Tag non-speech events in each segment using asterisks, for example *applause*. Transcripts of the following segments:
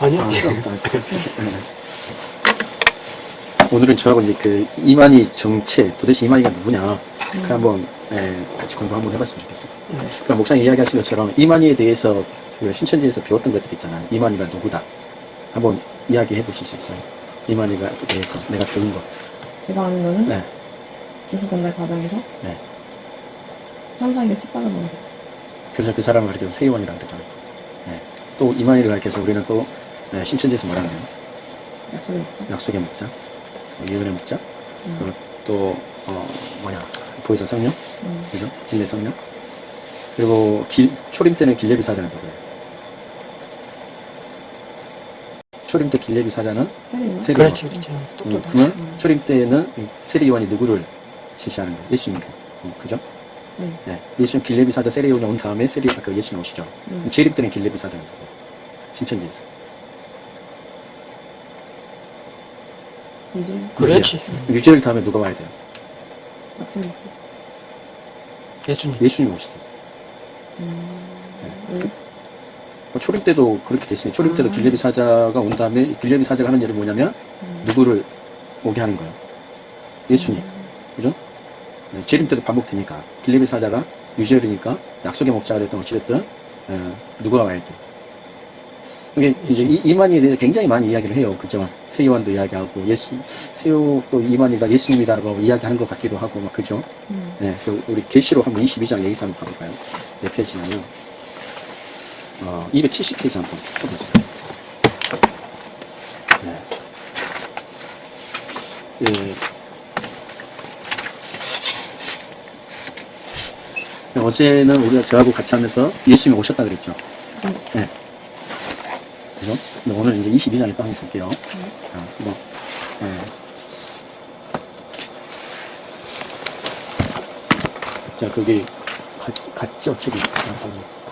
아니요. 아, 네. *laughs* 오늘은 저하고 이제 그 이만희 정체 도대체 이만희가 누구냐 그 한번 예, 같이 공부 한번 해봤으면 좋겠어요. 그러니까 목사님 이야기하신 것처럼 이만희에 대해서 그 신천지에서 배웠던 것들 있잖아요. 이만희가 누구다 한번 이야기해 보실 수 있어요. 이만희가 대해서 내가 배운 것. 제가 아는 거는 네, 계시 전달 과정에서 네. 천사에게 책받아보면서 그래서 그 사람을 가르쳐서 세이원이라고 그러잖아요. 네. 또 이만희를 가르쳐서 우리는 또 네, 신천지에서 뭐라 그래요? 약속을 했죠. 약속의 목자, 어, 예언의 목자, 음. 그리고 또 어, 뭐냐 보혜사 성령, 음. 그죠? 진례 성령. 그리고 길, 초림 때는 길레비 사자라고 해요. 초림 때 길레비 사자는? 세례 그렇지, 그렇지. 음. 그러면 초림 때는 이 세례 요한이 누구를 지시하는 거예요? 예수님. 음, 그죠? 네. 네. 예수님 길레비 사자 세례 요한이 온 다음에 세례 그 예수님 오시죠. 음. 재림 때는 길레비 사자가 누구? 신천지에서. 이제 그렇지. 유죄를 다음에 누가 와야 돼요? 했죠. 예수님. 예수님 오시죠. 음. 왜? 어, 초림 때도 그렇게 됐으니 초림 때도 아. 길레비 사자가 온 다음에 길레비 사자가 하는 일은 뭐냐면 음. 누구를 오게 하는 거예요. 예수님. 그죠? 네, 재림 때도 반복되니까 길레비 사자가 유죄르니까 약속의 목자가 됐든 어찌됐든 어, 누가 와야 돼. 이게 이제 이, 이만희에 대해서 굉장히 많이 이야기를 해요. 그죠? 세요한도 이야기하고 예수 세요 또 이만희가 예수님이다라고 이야기하는 것 같기도 하고 막 그죠? 음. 네, 그 우리 계시록 한번 22장 여기서 한번 봐볼까요? 몇 페이지냐면 어, 270페이지 한번 쳐보세요. 네. 예. 네, 어제는 우리가 저하고 같이 하면서 예수님이 오셨다 그랬죠. 네. 네. 그죠? 근데 오늘 이제 22장에 또 한번 볼게요. 자, 뭐, 예. 자, 거기 갔, 갔죠, 책이.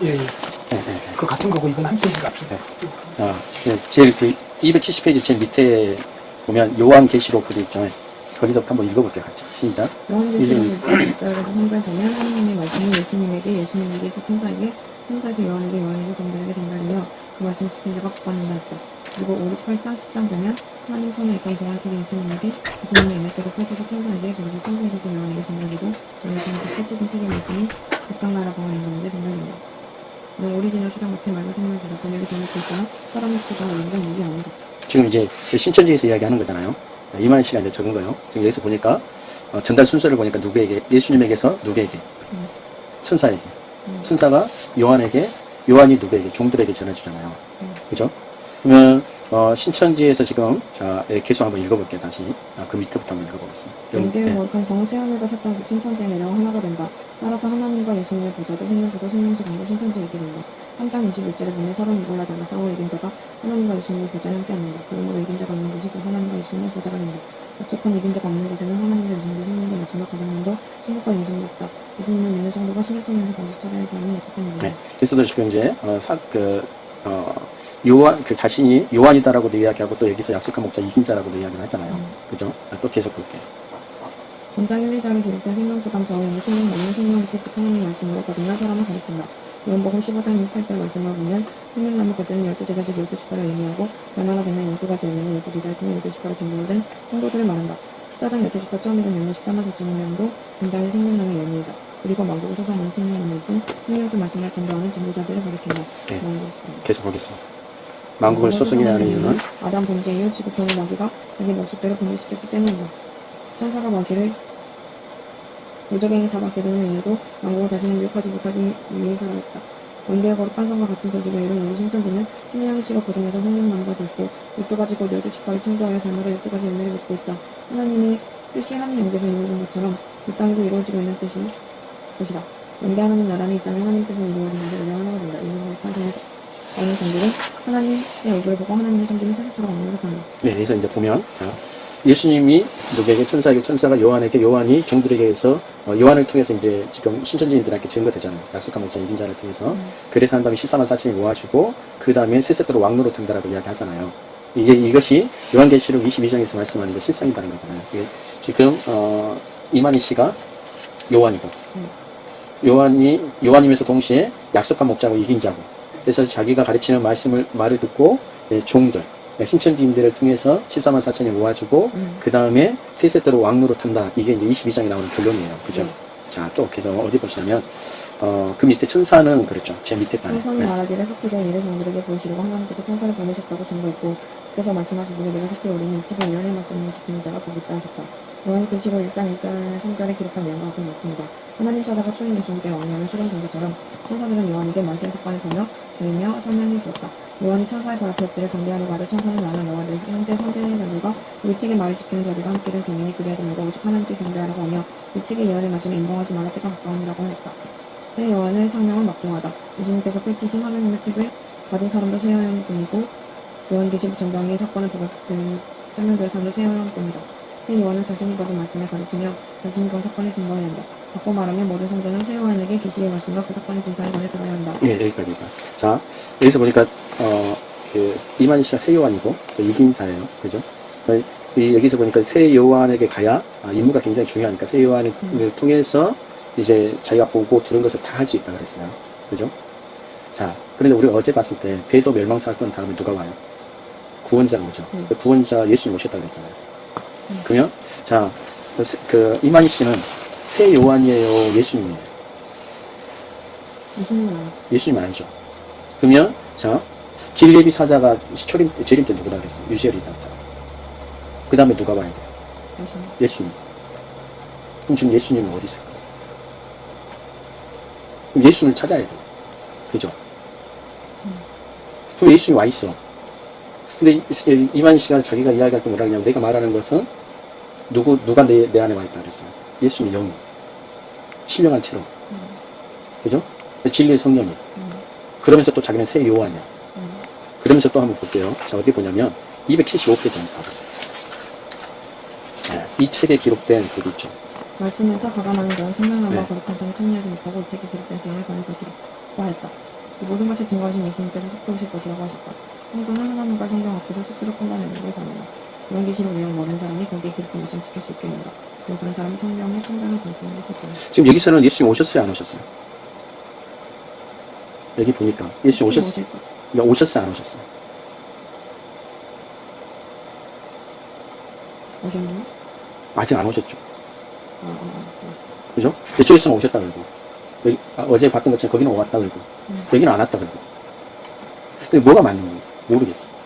예, 예. 네, 네, 네. 그 같은 거고 이건 한 페이지가 앞에. 자, 네, 제일 그 270페이지 제일 밑에 보면 요한 계시록 그게 있죠. 거기서부터 한번 읽어볼게요, 같이. 시작. 요한 계시록 6장에서 3절 보면 하나님의 말씀이 예수님에게 예수님에게서 천사에게 천사에서 요한에게 요한에서 종들에게 전달되며 그 말씀 지킨 자가 복받는다 했다. 그리고 5, 6, 8장 10장 보면 하나님 손에 있던 동화책이 예수님에게 예수님의 에메테고 펼쳐서 천사에게 그리고 천사에게서 요한에게 전달되고 요한에게서 펼쳐진 책의 말씀이 백성 나라 방언인 가운데 전달된다. 는 오리지널 수랑 같이 말과 생명을 주다 번역이 잘못돼 있거나 사람이 쓰다 완전 무기 아니다. 지금 이제 신천지에서 이야기하는 거잖아요. 이만희 씨가 이제 적은 거예요. 지금 여기서 보니까 어, 전달 순서를 보니까 누구에게 예수님에게서 누구에게 음. 천사에게 음. 천사가 요한에게 요한이 누구에게 종들에게 전해주잖아요. 음. 그죠? 그러면 어, 신천지에서 지금 자 예, 계속 한번 읽어볼게요. 다시 아, 그 밑에부터 한번 읽어보겠습니다. 네. 거룩한 성은 세하늘과 새땅 신천지에 내려와 하나가 된다. 따라서 하나님과 예수님의 보좌도 생명수도 생명수 강도 신천지에 있게 된다. 3장 21절에 보면 서로 누굴라 달라 싸워 이긴 자가 하나님과 예수님의 보좌에 함께 앉는다. 그러므로 이긴 자가 있는 곳이 곧 하나님과 예수님의 보좌가 된다. 약속한 이긴 자가 없는 곳에는 하나님과 예수님의 생명과 마지막 가정만도 행복과 인생도 없다. 신약성에서 반드시 찾아야 할 사람은 약속한 이긴 네. 지금 이제 어, 사, 그 어, 요한 그 자신이 요한이다라고도 이야기하고 또 여기서 약속한 목자 이긴 자라고도 이야기를 하잖아요. 음. 그죠? 아, 또 계속 볼게요. 본장 1, 2절에 기록된 생명수감 저음의 생명 먹는 생명을 실직 하나님 말씀으로 거듭난 사람을 가리킨다. 요한복음 15장 28절 말씀을 보면 생명나무 가지는 열두 제자직 열두 지파를 의미하고 변화가 되는 열두 가지 의미는 열두 제자를 통해 열두 지파로 전도된 성도들을 말한다. 14장 열두 지파 처음이던 열두 십자가 사정명도 본장의 생명나무 의미이다. 그리고 만국을 솟아내는 생명나무일 뿐 생명수 말씀을 전도하는 전도자들을 가리킨다. 네. 계속 보겠습니다. 만국을 소승해야 하는 이유는 아담 범죄 이후 지구 종의 마귀가 자기 모습대로 분리시켰기 때문이다. 천사가 마귀를 무적행에 잡았게 되는 이유도 만국을 자신을 미혹하지 못하기 위해서라 했다. 원대의 거룩한 성과 같은 권리가 이룬 우리 신천지는 신령의 씨로 고동해서 생명나무가 되었고 열두 가지 곧 열두 지파를 창조하여 달마다 열두 가지 열매를 맺고 있다. 하나님의 뜻이 하늘 영계에서 이루어진 것처럼 이 땅에도 이루어지고 있는 뜻이 것이다. 영계 하나님 나라는 이 땅에 하나님 뜻을 이루어지는데 우리 하나가 된다. 이생거룩한 성에서 어느 성들은 하나님의 얼굴을 보고 하나님을 섬기는 세세토록 왕노력한다. 네, 여기서 이제 보면 어, 예수님이 누구에게 천사에게 천사가 요한에게 요한이 종들에게서 어, 요한을 통해서 이제 지금 신천지인들한테 증거되잖아요. 약속한 목자 이긴 자를 통해서 그래서 한 다음에 14만 4천이 모아주고 그 다음에 세세토록 왕노로 된다라고 이야기하잖아요. 이게 이것이 요한계시록 22장에서 말씀하는 게 실상이라는 거잖아요. 지금 어, 이만희 씨가 요한이고 요한이 요한이면서 동시에 약속한 목자고 이긴 자고 그래서 자기가 가르치는 말씀을 말을 듣고 예, 종들 예, 신천지인들을 통해서 14만 4천이 모아주고 음. 그 다음에 세 세대로 왕로로 탄다. 이게 이제 22장에 나오는 결론이에요. 그죠? 네. 자, 또 그래서 어디 보시냐면 어, 그 밑에 천사는 그랬죠. 제 밑에 단에. 천사는 네. 말하기를 속히된 일을 종들에게 보이시려고 하나님께서 천사를 보내셨다고 증거했고 주께서 말씀하시기를 내가 속히 오리니 치고 예언의 말씀을 지키는 자가 복이 있다 하셨다. 요한이 계시록 1장 1절 3절에 기록한 내용과 같은 말씀이다. 하나님 찾아가 초인 예수님께 왕래하는 소련 종교처럼 천사들은 요한에게 말씀 사건을 보며 주이며 설명해 주었다. 요한이 천사의 발 앞에 엎드려 경배하려고 하자 천사는 나는 너와 내 형제 선지자들과 일찍의 말을 지키는 자들과 함께 된 종이니 그리하지 말고 오직 하나님께 경배하라고 하며 일찍의 예언의 말씀에 인봉하지 말라 때가 가까우니라고 하였다. 제 요한의 성명은 막중하다. 예수님께서 펼치신 하나님의 책을 받은 사람도 세요한뿐이고 요한계시록 전장의 사건을 보고 그 설명들을 사람도 세요한뿐이다. 세 요한은 자신이 받은 말씀을 가르치며 자신이 본 사건을 증거해야 한다. 바꿔 말하면 모든 성도는 세 요한에게 계시의 말씀과 그 사건의 진상에 관해 들어야 한다. 예, 여기까지가. 자, 여기서 보니까, 어, 그, 이만희 씨가 새 요한이고, 또 이긴사예요. 그죠? 어, 이, 여기서 보니까 새 요한에게 가야, 아, 임무가 굉장히 중요하니까 새 요한을 통해서 이제 자기가 보고 들은 것을 다 할 수 있다 그랬어요. 그죠? 자, 그런데 우리가 어제 봤을 때, 배도 멸망 사건 다음에 누가 와요? 구원자가 오죠. 음. 그 구원자 예수님 오셨다 그랬잖아요. 그러면, 자, 그, 세- 그, 이만희 씨는 새 요한이에요? 예수님이에요? 아니죠. 예수님 아니죠. 그러면 자 길레비 사자가 초림 재림 때 누구다 그랬어요? 유시엘이 있다. 그 다음에 누가 와야 돼? 예수님. 예수님. 그럼 지금 예수님은 어디 있을까? 그럼 예수님을 찾아야 돼. 그죠? 그럼 예수님이 와 있어. 근데 이- 이만희 씨가 자기가 이야기할 때 뭐라 그러냐면 내가 말하는 것은 누구 누가 내, 내 안에 와 있다 그랬어요. 예수님의 영이 신령한 채로. 그죠? 진리의 성령이. 음. 그러면서 또 자기는 새 요한이야. 음. 그러면서 또 한번 볼게요. 자, 어디 보냐면, 275페이지 한번 봐보세요. 네, 이 책에 기록된 글이 있죠. 말씀에서 가감하는 자는 생명함과 네. 거룩한 성에 참여하지 못하고 이 책에 기록된 시험을 받을 것이라 고 하였다. 이 모든 것을 증거하신 예수님께서 속도 오실 것이라고 하셨다. 성도는 하나님과 성경 앞에서 스스로 판단하는 게 가능하다. 이런 계시록 내용 모르는 사람이 거기에 기록된 것을 지킬 수 있겠는가. 그리고 그런 사람은 성경의 판단을 존중할 수 있다. 지금 여기서는 예수님 오셨어요, 안 오셨어요? 여기 보니까 예수님 오셨어요. 그러니까 오셨어요, 안 오셨어요? 오셨나요? 아직 안 오셨죠. 아, 아, 아, 그죠? 이쪽에서는 오셨다 그러고. 여기, 아, 어제 봤던 것처럼 거기는 왔다 그러고. 음. 여기는 안 왔다 그러고. 근데 뭐가 맞는 건지 모르겠어. 음.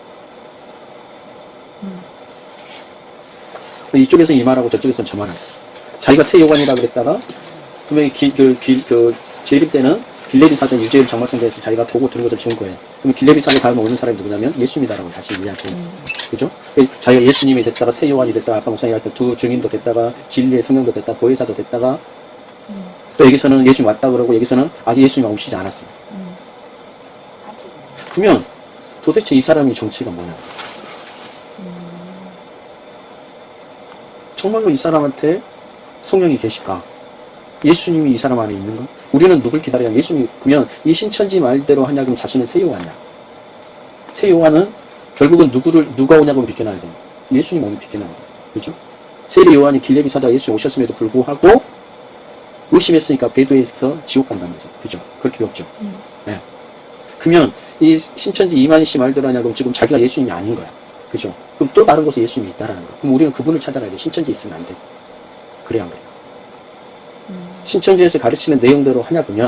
이쪽에서 이 말하고 저쪽에서는 저 말하고. 자기가 새 요관이라 그랬다가, 분명히 기, 그, 기, 그, 재림 때는 빌레비 사전 유재일 정막성대에서 자기가 보고 들은 것을 준 거예요. 그럼 빌레비 사전 다음에 오는 사람이 누구냐면 예수님이다라고 다시 이야기해요. 음. 그죠? 그 자기가 예수님이 됐다가 새 요한이 됐다가 아까 목사님 할때 두 증인도 됐다가 진리의 성령도 됐다가 보혜사도 됐다가 음. 또 여기서는 예수님 왔다 그러고 여기서는 아직 예수님이 오시지 않았어요. 음. 그러면 도대체 이 사람이 정체가 뭐냐? 정말로 이 사람한테 성령이 계실까? 예수님이 이 사람 안에 있는가? 우리는 누굴 기다려야 예수님이 그러면 이 신천지 말대로 하냐 그럼 자신은 새 요한이야. 새 요한은 결국은 누구를 누가 오냐고 비켜나야 돼. 예수님 오면 비켜나야 돼. 그죠? 세례 요한이 길레비 사자 예수 오셨음에도 불구하고 의심했으니까 배도에서 지옥 간다면서. 그죠? 그렇게 배웠죠. 음. 네. 그러면 이 신천지 이만희 씨 말대로 하냐고 지금 자기가 예수님이 아닌 거야. 그죠? 그럼 또 다른 곳에 예수님이 있다라는 거야. 그럼 우리는 그분을 찾아가야 돼. 신천지 있으면 안 돼. 그래야 안 그래. 음. 신천지에서 가르치는 내용대로 하냐 보면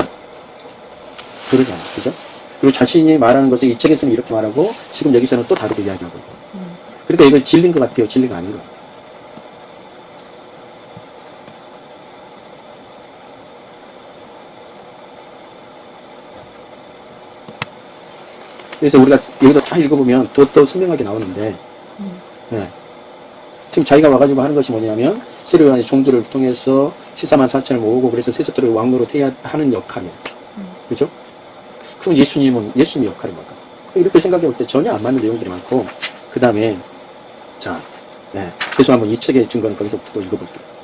그러지 않아. 그죠? 그리고 자신이 말하는 것을 이 책에서는 이렇게 말하고 지금 여기서는 또 다르게 이야기하고 음. 그러니까 이걸 질린 것 같아요. 진리가 아닌 것 같아요. 그래서 우리가 여기도 다 읽어보면 더, 더 선명하게 나오는데, 음. 네. 지금 자기가 와가지고 하는 것이 뭐냐면, 세례요한의 종들을 통해서 14만 4천을 모으고, 그래서 세습들을 왕로로 태하는 역할이에요. 음. 그죠? 그럼 예수님은, 예수님의 역할이 뭘까? 이렇게 생각해 볼 때 전혀 안 맞는 내용들이 많고, 그 다음에, 자, 네. 그래서 한번 이 책의 증거는 거기서 또 읽어볼게요.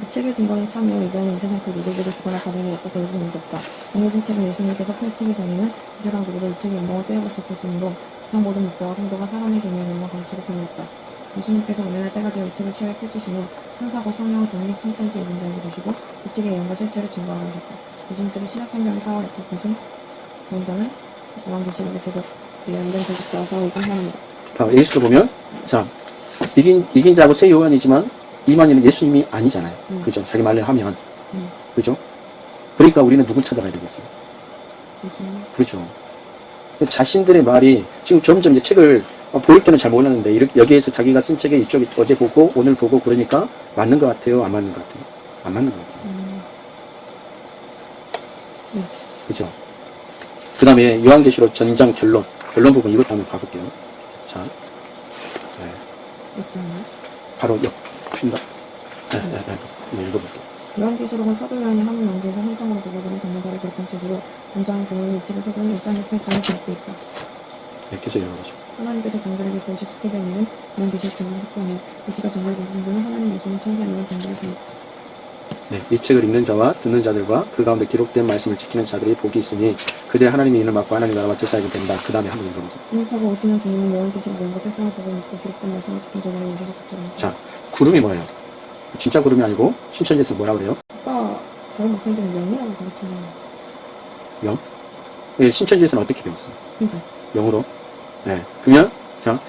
이 책의 증거는 참여 이전에 이 세상 그 누구에게도 주거나 가리는 없고 보여주는 일도 없다. 정해진 책은 예수님께서 펼치기 전에는 이 세상 누구도 이 책의 인봉을 떼어볼 수 없었으므로 세상 모든 목자와 성도가 사람의 개념으로 가르치고 편이었다. 예수님께서 오늘날 때가 되어 이 책을 최후에 펼치신 후 천사고 성령을 통해 신천지 인자에게 주시고 이 책의 예언과 실체를 증거하러 하셨다. 예수님께서 신약 성경에서 약속하신 원자는 요한계시록의 도적 연된 도적자와 싸우고 하나입니다. 봐, 예수를 보면, 자, 이긴, 이긴 자고 새 요한이지만, 이만희는 예수님이 아니잖아요. 음. 그죠? 자기 말로 하면. 음. 그죠? 그러니까 우리는 누굴 찾아가야 되겠어요? 예수님. 그렇죠. 자신들의 말이 지금 점점 이제 책을 어, 볼 때는 잘 몰랐는데 이렇게 여기에서 자기가 쓴 책에 이쪽에 어제 보고 오늘 보고 그러니까 맞는 것 같아요, 안 맞는 것 같아요? 안 맞는 것 같아요. 음, 그죠? 그 다음에 요한계시록 전장 결론 결론 부분 이것도 한번 봐볼게요. 자, 네. 바로 옆 핀다. 네, 네, 네. 읽어볼게요. 요한계시록은 사도 요한이 하늘 왕국에서 환상으로 보고되는 전문자를 기록한 책으로 전장 교훈의 이치를 속은 일장 옆에 강에 기록되어 있다. 네, 계속 읽어보죠. 하나님께서 종들에게 그것이 속되된 일은 그런 계시를 증언 특권해 계시가 정말 보신 분은 하나님 예수는 천사 이런 종들을 줍니다. 네, 이 책을 읽는 자와 듣는 자들과 그 가운데 기록된 말씀을 지키는 자들이 복이 있으니 그들의 하나님의 이름을 맡고 하나님 나라와 제사하게 된다. 그 다음에 한번 읽어보세요. 생각하고 오시는 주님은 요한계시록 연과 세상을 보고 믿고 기록된 말씀을 지킨 자들에게 오셔서 그처럼 자, 구름이 뭐예요? 진짜 구름이 아니고 신천지에서 뭐라 그래요? 아까 다른 목사님들은 명이라고 가르치는 영? 예, 신천지에서는 어떻게 배웠어요? 그러니까 영으로. 네. 그러면, 자,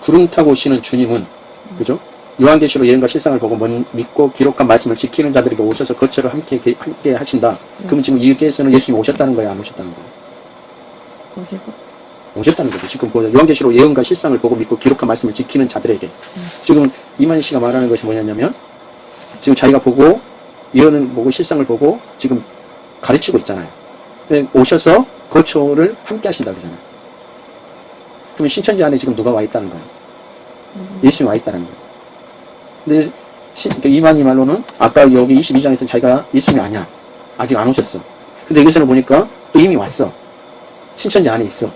구름 타고 오시는 주님은, 그죠? 요한계시록 예언과 실상을 보고 먼- 믿고 기록한 말씀을 지키는 자들에게 오셔서 거처를 함께, 게- 함께 하신다. 그러면 지금 여기에서는 예수님이 오셨다는 거예요? 안 오셨다는 거예요? 오실 것 오셨다는 거죠. 지금 그 요한계시록 예언과 실상을 보고 믿고 기록한 말씀을 지키는 자들에게. 지금 이만희 씨가 말하는 것이 뭐냐면, 지금 자기가 보고, 예언을 보고 실상을 보고 지금 가르치고 있잖아요. 오셔서 거처를 함께 하신다 그러잖아요. 그러면 신천지 안에 지금 누가 와 있다는 거예요? 음, 예수님이 와 있다는 거예요. 근데 시- 그러니까 이만희 말로는 아까 여기 22장에서 자기가 예수님이 아니야. 아직 안 오셨어. 근데 여기서는 보니까 또 이미 왔어. 신천지 안에 있어.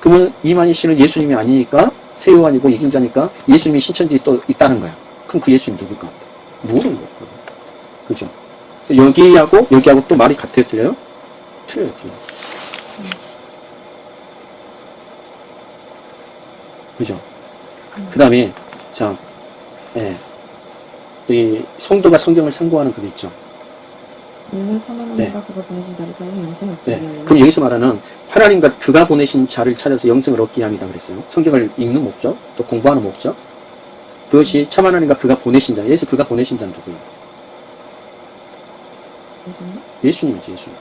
그러면 이만희 씨는 예수님이 아니니까 세요한이고 이긴자니까 예수님이 신천지에 또 있다는 거야. 그럼 그 예수님 누굴까? 모르는 거야. 그죠? 여기하고 여기하고 또 말이 같아요? 틀려요? 틀려요, 틀려요. 그죠? 그 다음에, 자, 예. 이 성도가 성경을 참고하는 그게 있죠. 이는 참하나님과 그가 보내신 자를 찾아서 영생을 얻기 네. 위하여 그럼 여기서 말하는 하나님과 그가 보내신 자를 찾아서 영생을 얻기 위함이다 그랬어요. 성경을 읽는 목적, 또 공부하는 목적. 그것이 참 하나님과 그가 보내신 자. 예수 그가 보내신 자는 누구예요? 예수님? 예수님이지, 예수님.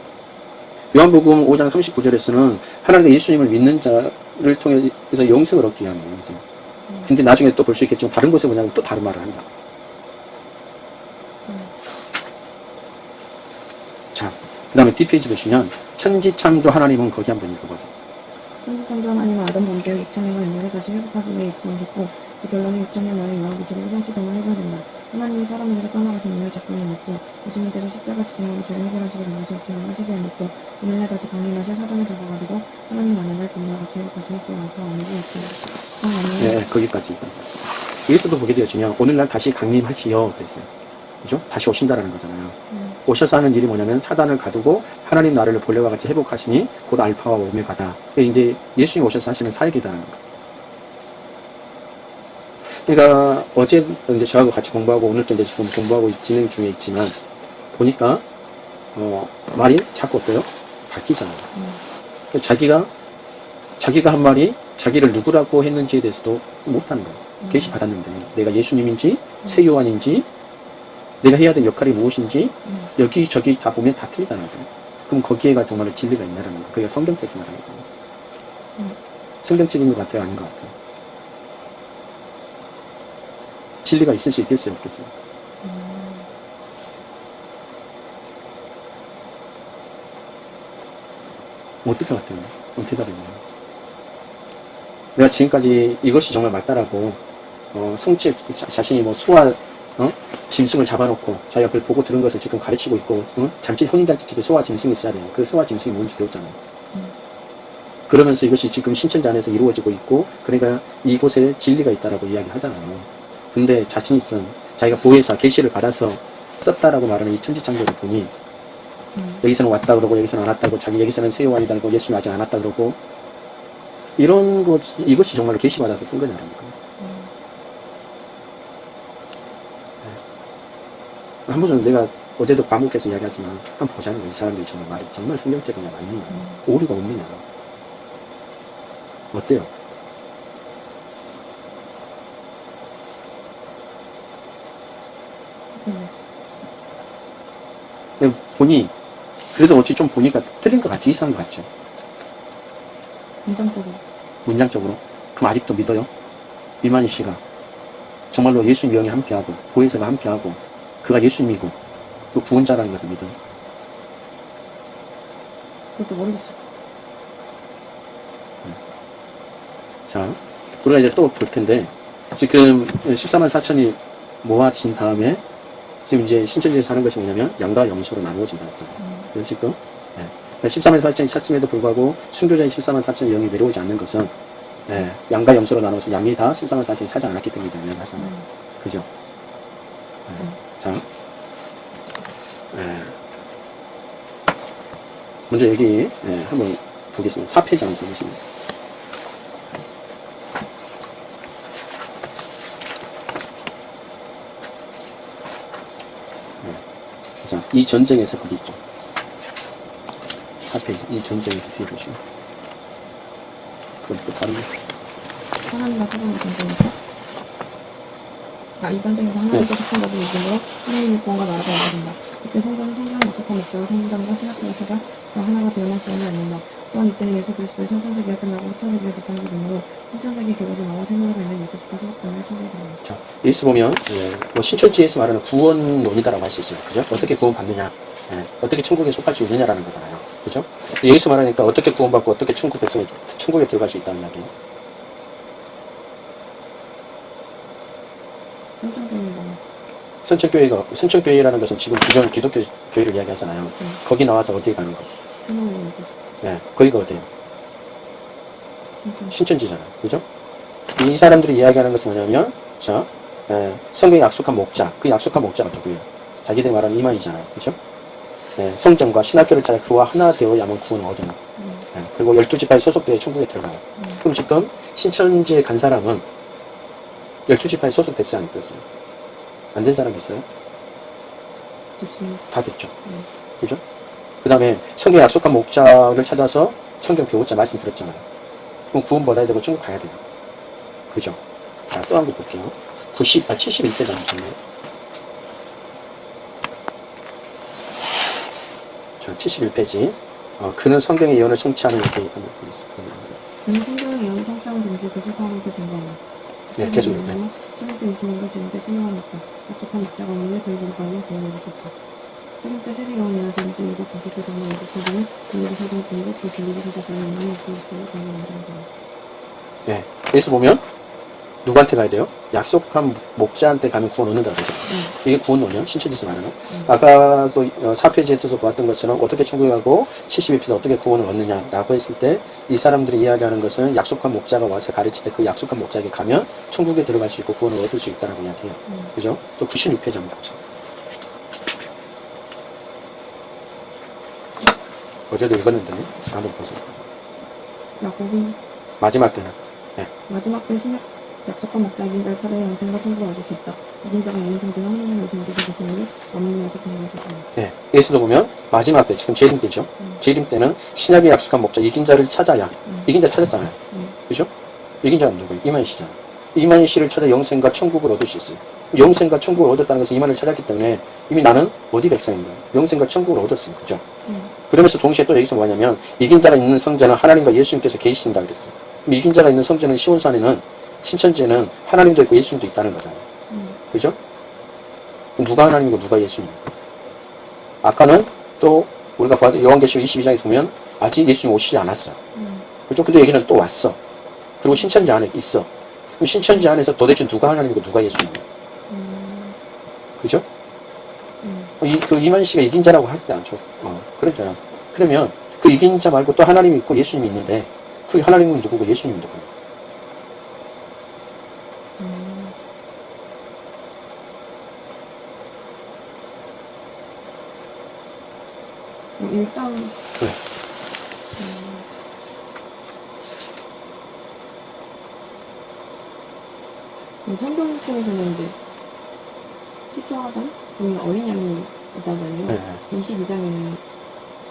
요한복음 5장 39절에서는 하나님과 예수님을 믿는 자를 통해서 영생을 얻기 위함이에요. 영생. 근데 나중에 또 볼 수 있겠지만 다른 곳에 뭐냐면 또 다른 말을 한다. 자, 그 다음에 뒷페이지 보시면 천지창조 하나님은 거기 한번 읽어보세요. 천지창조 하나님은 아담 범죄 6천년간 인류를 다시 회복하기 위해 입성하셨고 그 결론은 6천년 만에 요한계시록의 성취됨을 해결된다. 하나님이 사람에게서 떠나가신 이유를 접근해 놓고 예수님께서 십자가 지심으로 죄를 된 것이 없지만 하시게 해놓고 오늘날 다시 강림하실 사단을 잡아가지고 하나님 나라를 회복하시며 그 알파 오메가 있습니다. 하나님은 네, 거기까지. 여기서도 보게 되어지면 오늘날 다시 강림하시어 그랬어요. 그죠? 다시 오신다라는 거잖아요. 음. 오셔서 하는 일이 뭐냐면 사단을 가두고 하나님 나라를 본래와 같이 회복하시니 곧 알파와 오메가다. 이제 예수님 오셔서 하시는 사역이다라는 거. 그러니까 어제 이제 저하고 같이 공부하고 오늘도 이제 지금 공부하고 진행 중에 있지만 보니까 어, 말이 자꾸 어때요? 바뀌잖아요. 그러니까 자기가 자기가 한 말이 자기를 누구라고 했는지에 대해서도 못하는 거예요. 계시 받았는데 내가 예수님인지 새 요한인지 내가 해야 될 역할이 무엇인지 음. 여기 저기 다 보면 다 틀리다는 거예요. 그럼 거기에가 정말로 진리가 있냐라는 거예요. 그게 성경적인 거라는 거예요. 음. 성경적인 것 같아요, 아닌 것 같아요. 진리가 있을 수 있겠어요, 없겠어요? 뭐 어떨 것 같아요? 그럼 대답해봐요. 내가 지금까지 이것이 정말 맞다라고, 어, 성취, 자, 자신이 뭐 소화, 어? 짐승을 잡아놓고 자기가 그걸 보고 들은 것을 지금 가르치고 있고, 어? 잠시 혼인잔치집에 소화 짐승이 있어야 돼요. 그 소화 짐승이 뭔지 배웠잖아요. 그러면서 이것이 지금 신천지 안에서 이루어지고 있고, 그러니까 이곳에 진리가 있다라고 이야기 하잖아요. 근데 자신이 쓴, 자기가 보혜사, 계시를 받아서 썼다라고 말하는 이 천지창조를 보니, 여기서는 왔다 그러고 여기서는 안 왔다고 자기 여기서는 세요한이다 그러고 예수님 아직 안 왔다 그러고 이런 것 이것이 정말로 계시 받아서 쓴 거냐는 거예요. 네. 한 번은 내가 어제도 과목에서 이야기하지만 한번 보자는 거이 사람들이 정말 말이 정말 흥명적이냐 맞느냐 오류가 없느냐 어때요? 음. 보니 그래도 어찌 좀 보니까 틀린 것 같죠 이상한 것 같죠 감정적으로. 문장적으로 그럼 아직도 믿어요? 이만희 씨가 정말로 예수님 영이 함께하고 보혜사가 함께하고 그가 예수님이고 또 구원자라는 것을 믿어요 그것도 모르겠어. 자, 우리가 이제 또 볼 텐데, 지금 14만 4천이 모아진 다음에, 지금 이제 신천지에 사는 것이 뭐냐면, 양과 염소로 했잖아요. 그죠, 지금? 예. 14만 4천이 찼음에도 불구하고, 순교자인 14만 4천의 영이 내려오지 않는 것은, 예, 양과 염소로 나눠서 양이 다 14만 4천이 차지 않았기 때문이다. 음. 그죠? 예. 음. 자, 예. 먼저 여기, 예, 한번 보겠습니다. 4페이지 한번 보겠습니다. 자, 이 전쟁에서 거기 있죠. 4페이지. 이 전쟁에서 뒤에 보시면. 그것도 바로, 하나님과 사람의 전쟁에서 아, 이 전쟁에서 하나님께 속한 것을 이기므로 하나님의 구원과 나라가 이루어진다. 그때 성전은 성전에 약속한 목적을 성전과 신학교가 찾아 그 하나가 변할 수 없는 않는다. 또한 이때는 예수 그리스도의 천천세기가 끝나고 후천세기가 뒷장이 되므로 신천세기 교과서 나와 생물에 있는 예수 주가 소속되는 천국이 된다. 자, 예수 보면, 예, 뭐 신천지에서 말하는 구원론이다라고 할 수 있어요. 그죠? 어떻게 구원받느냐. 예, 어떻게 천국에 속할 수 있느냐라는 거잖아요. 그죠? 예수 말하니까 어떻게 구원받고 어떻게 천국 백성이, 천국에 들어갈 수 있다는 이야기예요. 신천교회가 선천교회가, 선천교회라는 것은 지금 기존 기독교 교회를 이야기하잖아요. 거기 나와서 어디에 가는 거? 예, 거기가 어디예요? 신천 신천지잖아요. 그죠? 이 사람들이 이야기하는 것은 뭐냐면, 자, 예, 성경에 약속한 목자, 그 약속한 목자가 누구예요? 자기들 말하는 이만이잖아요. 그죠? 예, 성전과 신학교를 찾아 그와 하나 되어야만 구원을 얻어요. 음. 예, 그리고 열두 지파에 소속되어 천국에 들어가요. 음. 그럼 지금 신천지에 간 사람은 열두 지파에 소속됐어요? 안 됐어요? 안 된 사람이 있어요? 됐습니다. 다 됐죠. 음. 그죠? 그 다음에 성경에 약속한 목자를 찾아서 성경 배우자 말씀 들었잖아요. 그럼 구원 받아야 되고 천국 가야 돼요. 그죠? 자, 또 한 번 볼게요. 90, 아, 71페이지 잠시만요. 자, 71페이지. 어, 그는 성경의 예언을 성취하는 이렇게 한번 보겠습니다. 그는 성경의 예언을 성취하는 동시에 그 실상으로부터 증거한다. 네, 계속 읽어요. 천국 때 예수님과 지금 때 신령하니까 약속한 목자가 없는데 그 이름을 가면 구원을 얻을 수 없다. 천국 때 세례 요한이라는 사람이 또 일곱 다섯 개 정도 일곱 사람은 빌리기 사정 중국 그 빌리기 사정 중에 있는 그 목자를 구원을 인정한다. 네. 여기서 보면 누구한테 가야 돼요? 약속한 목자한테 가면 구원 얻는다 그러죠. 이게 구원론이요? 신천지에서 말하는. 아까서 어, 4페이지에서 보았던 것처럼 어떻게 천국에 가고 72페이지 어떻게 구원을 얻느냐라고 했을 때 이 사람들이 이야기하는 것은 약속한 목자가 와서 가르칠 때 그 약속한 목자에게 가면 천국에 들어갈 수 있고 구원을 얻을 수 있다라고 이야기해요. 음. 그죠? 또 96페이지 한번 보세요. 어제도 읽었는데 한번 보세요. 야곱이 마지막 때는 마지막 때 신약 약속한 자를 찾아 영생과 천국을 얻을 수 있다. 이긴 자가 있는 성전은 하나님의 되게 되시니 만민이 약속한 것을 받다. 네. 예수도 보면 마지막 때 지금 재림 때죠. 재림 때는 신약의 약속한 목자 이긴 자를 찾아야 이긴 자 찾았잖아요. 음. 그죠? 이긴 자는 누구예요? 이만희 씨잖아. 이만희 씨를 찾아 영생과 천국을 얻을 수 있어요. 영생과 천국을 얻었다는 것은 이만희를 찾았기 때문에 이미 나는 어디 백성인가? 영생과 천국을 얻었어요. 그죠? 음. 그러면서 동시에 또 여기서 뭐냐면 이긴 자가 있는 성전은 하나님과 예수님께서 계시신다 그랬어요. 이긴 자가 있는 성전은 시온산에는 신천지에는 하나님도 있고 예수님도 있다는 거잖아요. 음. 그죠? 누가 하나님이고 누가 예수님입니까? 아까는 또 우리가 봤던 요한계시록 22장에서 보면 아직 예수님 오시지 않았어. 음. 그죠? 근데 여기는 또 왔어. 그리고 신천지 안에 있어. 그럼 신천지 안에서 도대체 누가 하나님이고 누가 예수님이에요? 음. 그죠? 음. 이, 그 이만 씨가 이긴 자라고 하지 않죠. 어, 그랬잖아. 그러면 그 이긴 자 말고 또 하나님이 있고 예수님이 있는데 그 하나님은 누구고 예수님은 누구예요? 음. 그럼 일장 네. 음. 성경 속에서는 이제 14장 보면 어린 양이 있다잖아요. 네. 22장에는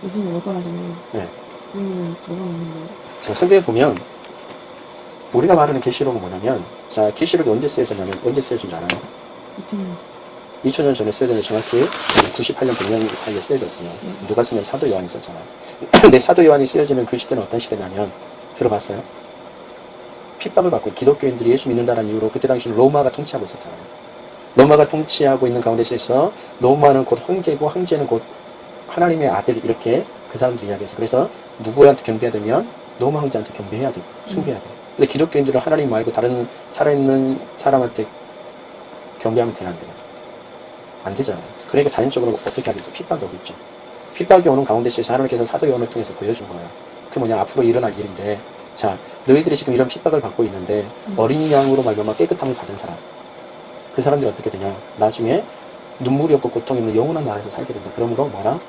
예수님 올 거라잖아요. 네. 그러면 뭐가 있는 거예요? 자, 성경에 보면 우리가 말하는 계시록은 뭐냐면 자, 계시록이 언제 쓰여졌냐면 언제 쓰여진 줄 알아요? 2000년. 2000년 전에 쓰여졌는데 정확히 98년 100년 사이에 쓰여졌어요. 누가 쓰냐면 사도 요한이 썼잖아요. *clears throat* 근데 사도 요한이 쓰여지는 그 시대는 어떤 시대냐면 들어봤어요? 핍박을 받고 기독교인들이 예수 믿는다는 이유로 그때 당시 로마가 통치하고 있었잖아요. 로마가 통치하고 있는 가운데 있어서 로마는 곧 황제고 황제는 곧 하나님의 아들 이렇게 그 사람들이 이야기해서 그래서 누구한테 경배해야 되면 로마 황제한테 경배해야 되고 숭배해야 돼요. 근데 기독교인들은 하나님 말고 다른 살아있는 사람한테 경배하면 돼야 안 돼요. 안 되잖아요. 그러니까 자연적으로 어떻게 하겠어? 핍박이 오겠죠. 핍박이 오는 가운데 있어서 하나님께서 사도 요한을 통해서 보여준 거예요. 그 뭐냐 앞으로 일어날 일인데 자 너희들이 지금 이런 핍박을 받고 있는데 어린 양으로 말미암아 깨끗함을 받은 사람 그 사람들이 어떻게 되냐 나중에 눈물이 없고 고통이 없는 영원한 나라에서 살게 된다. 그러므로 뭐라?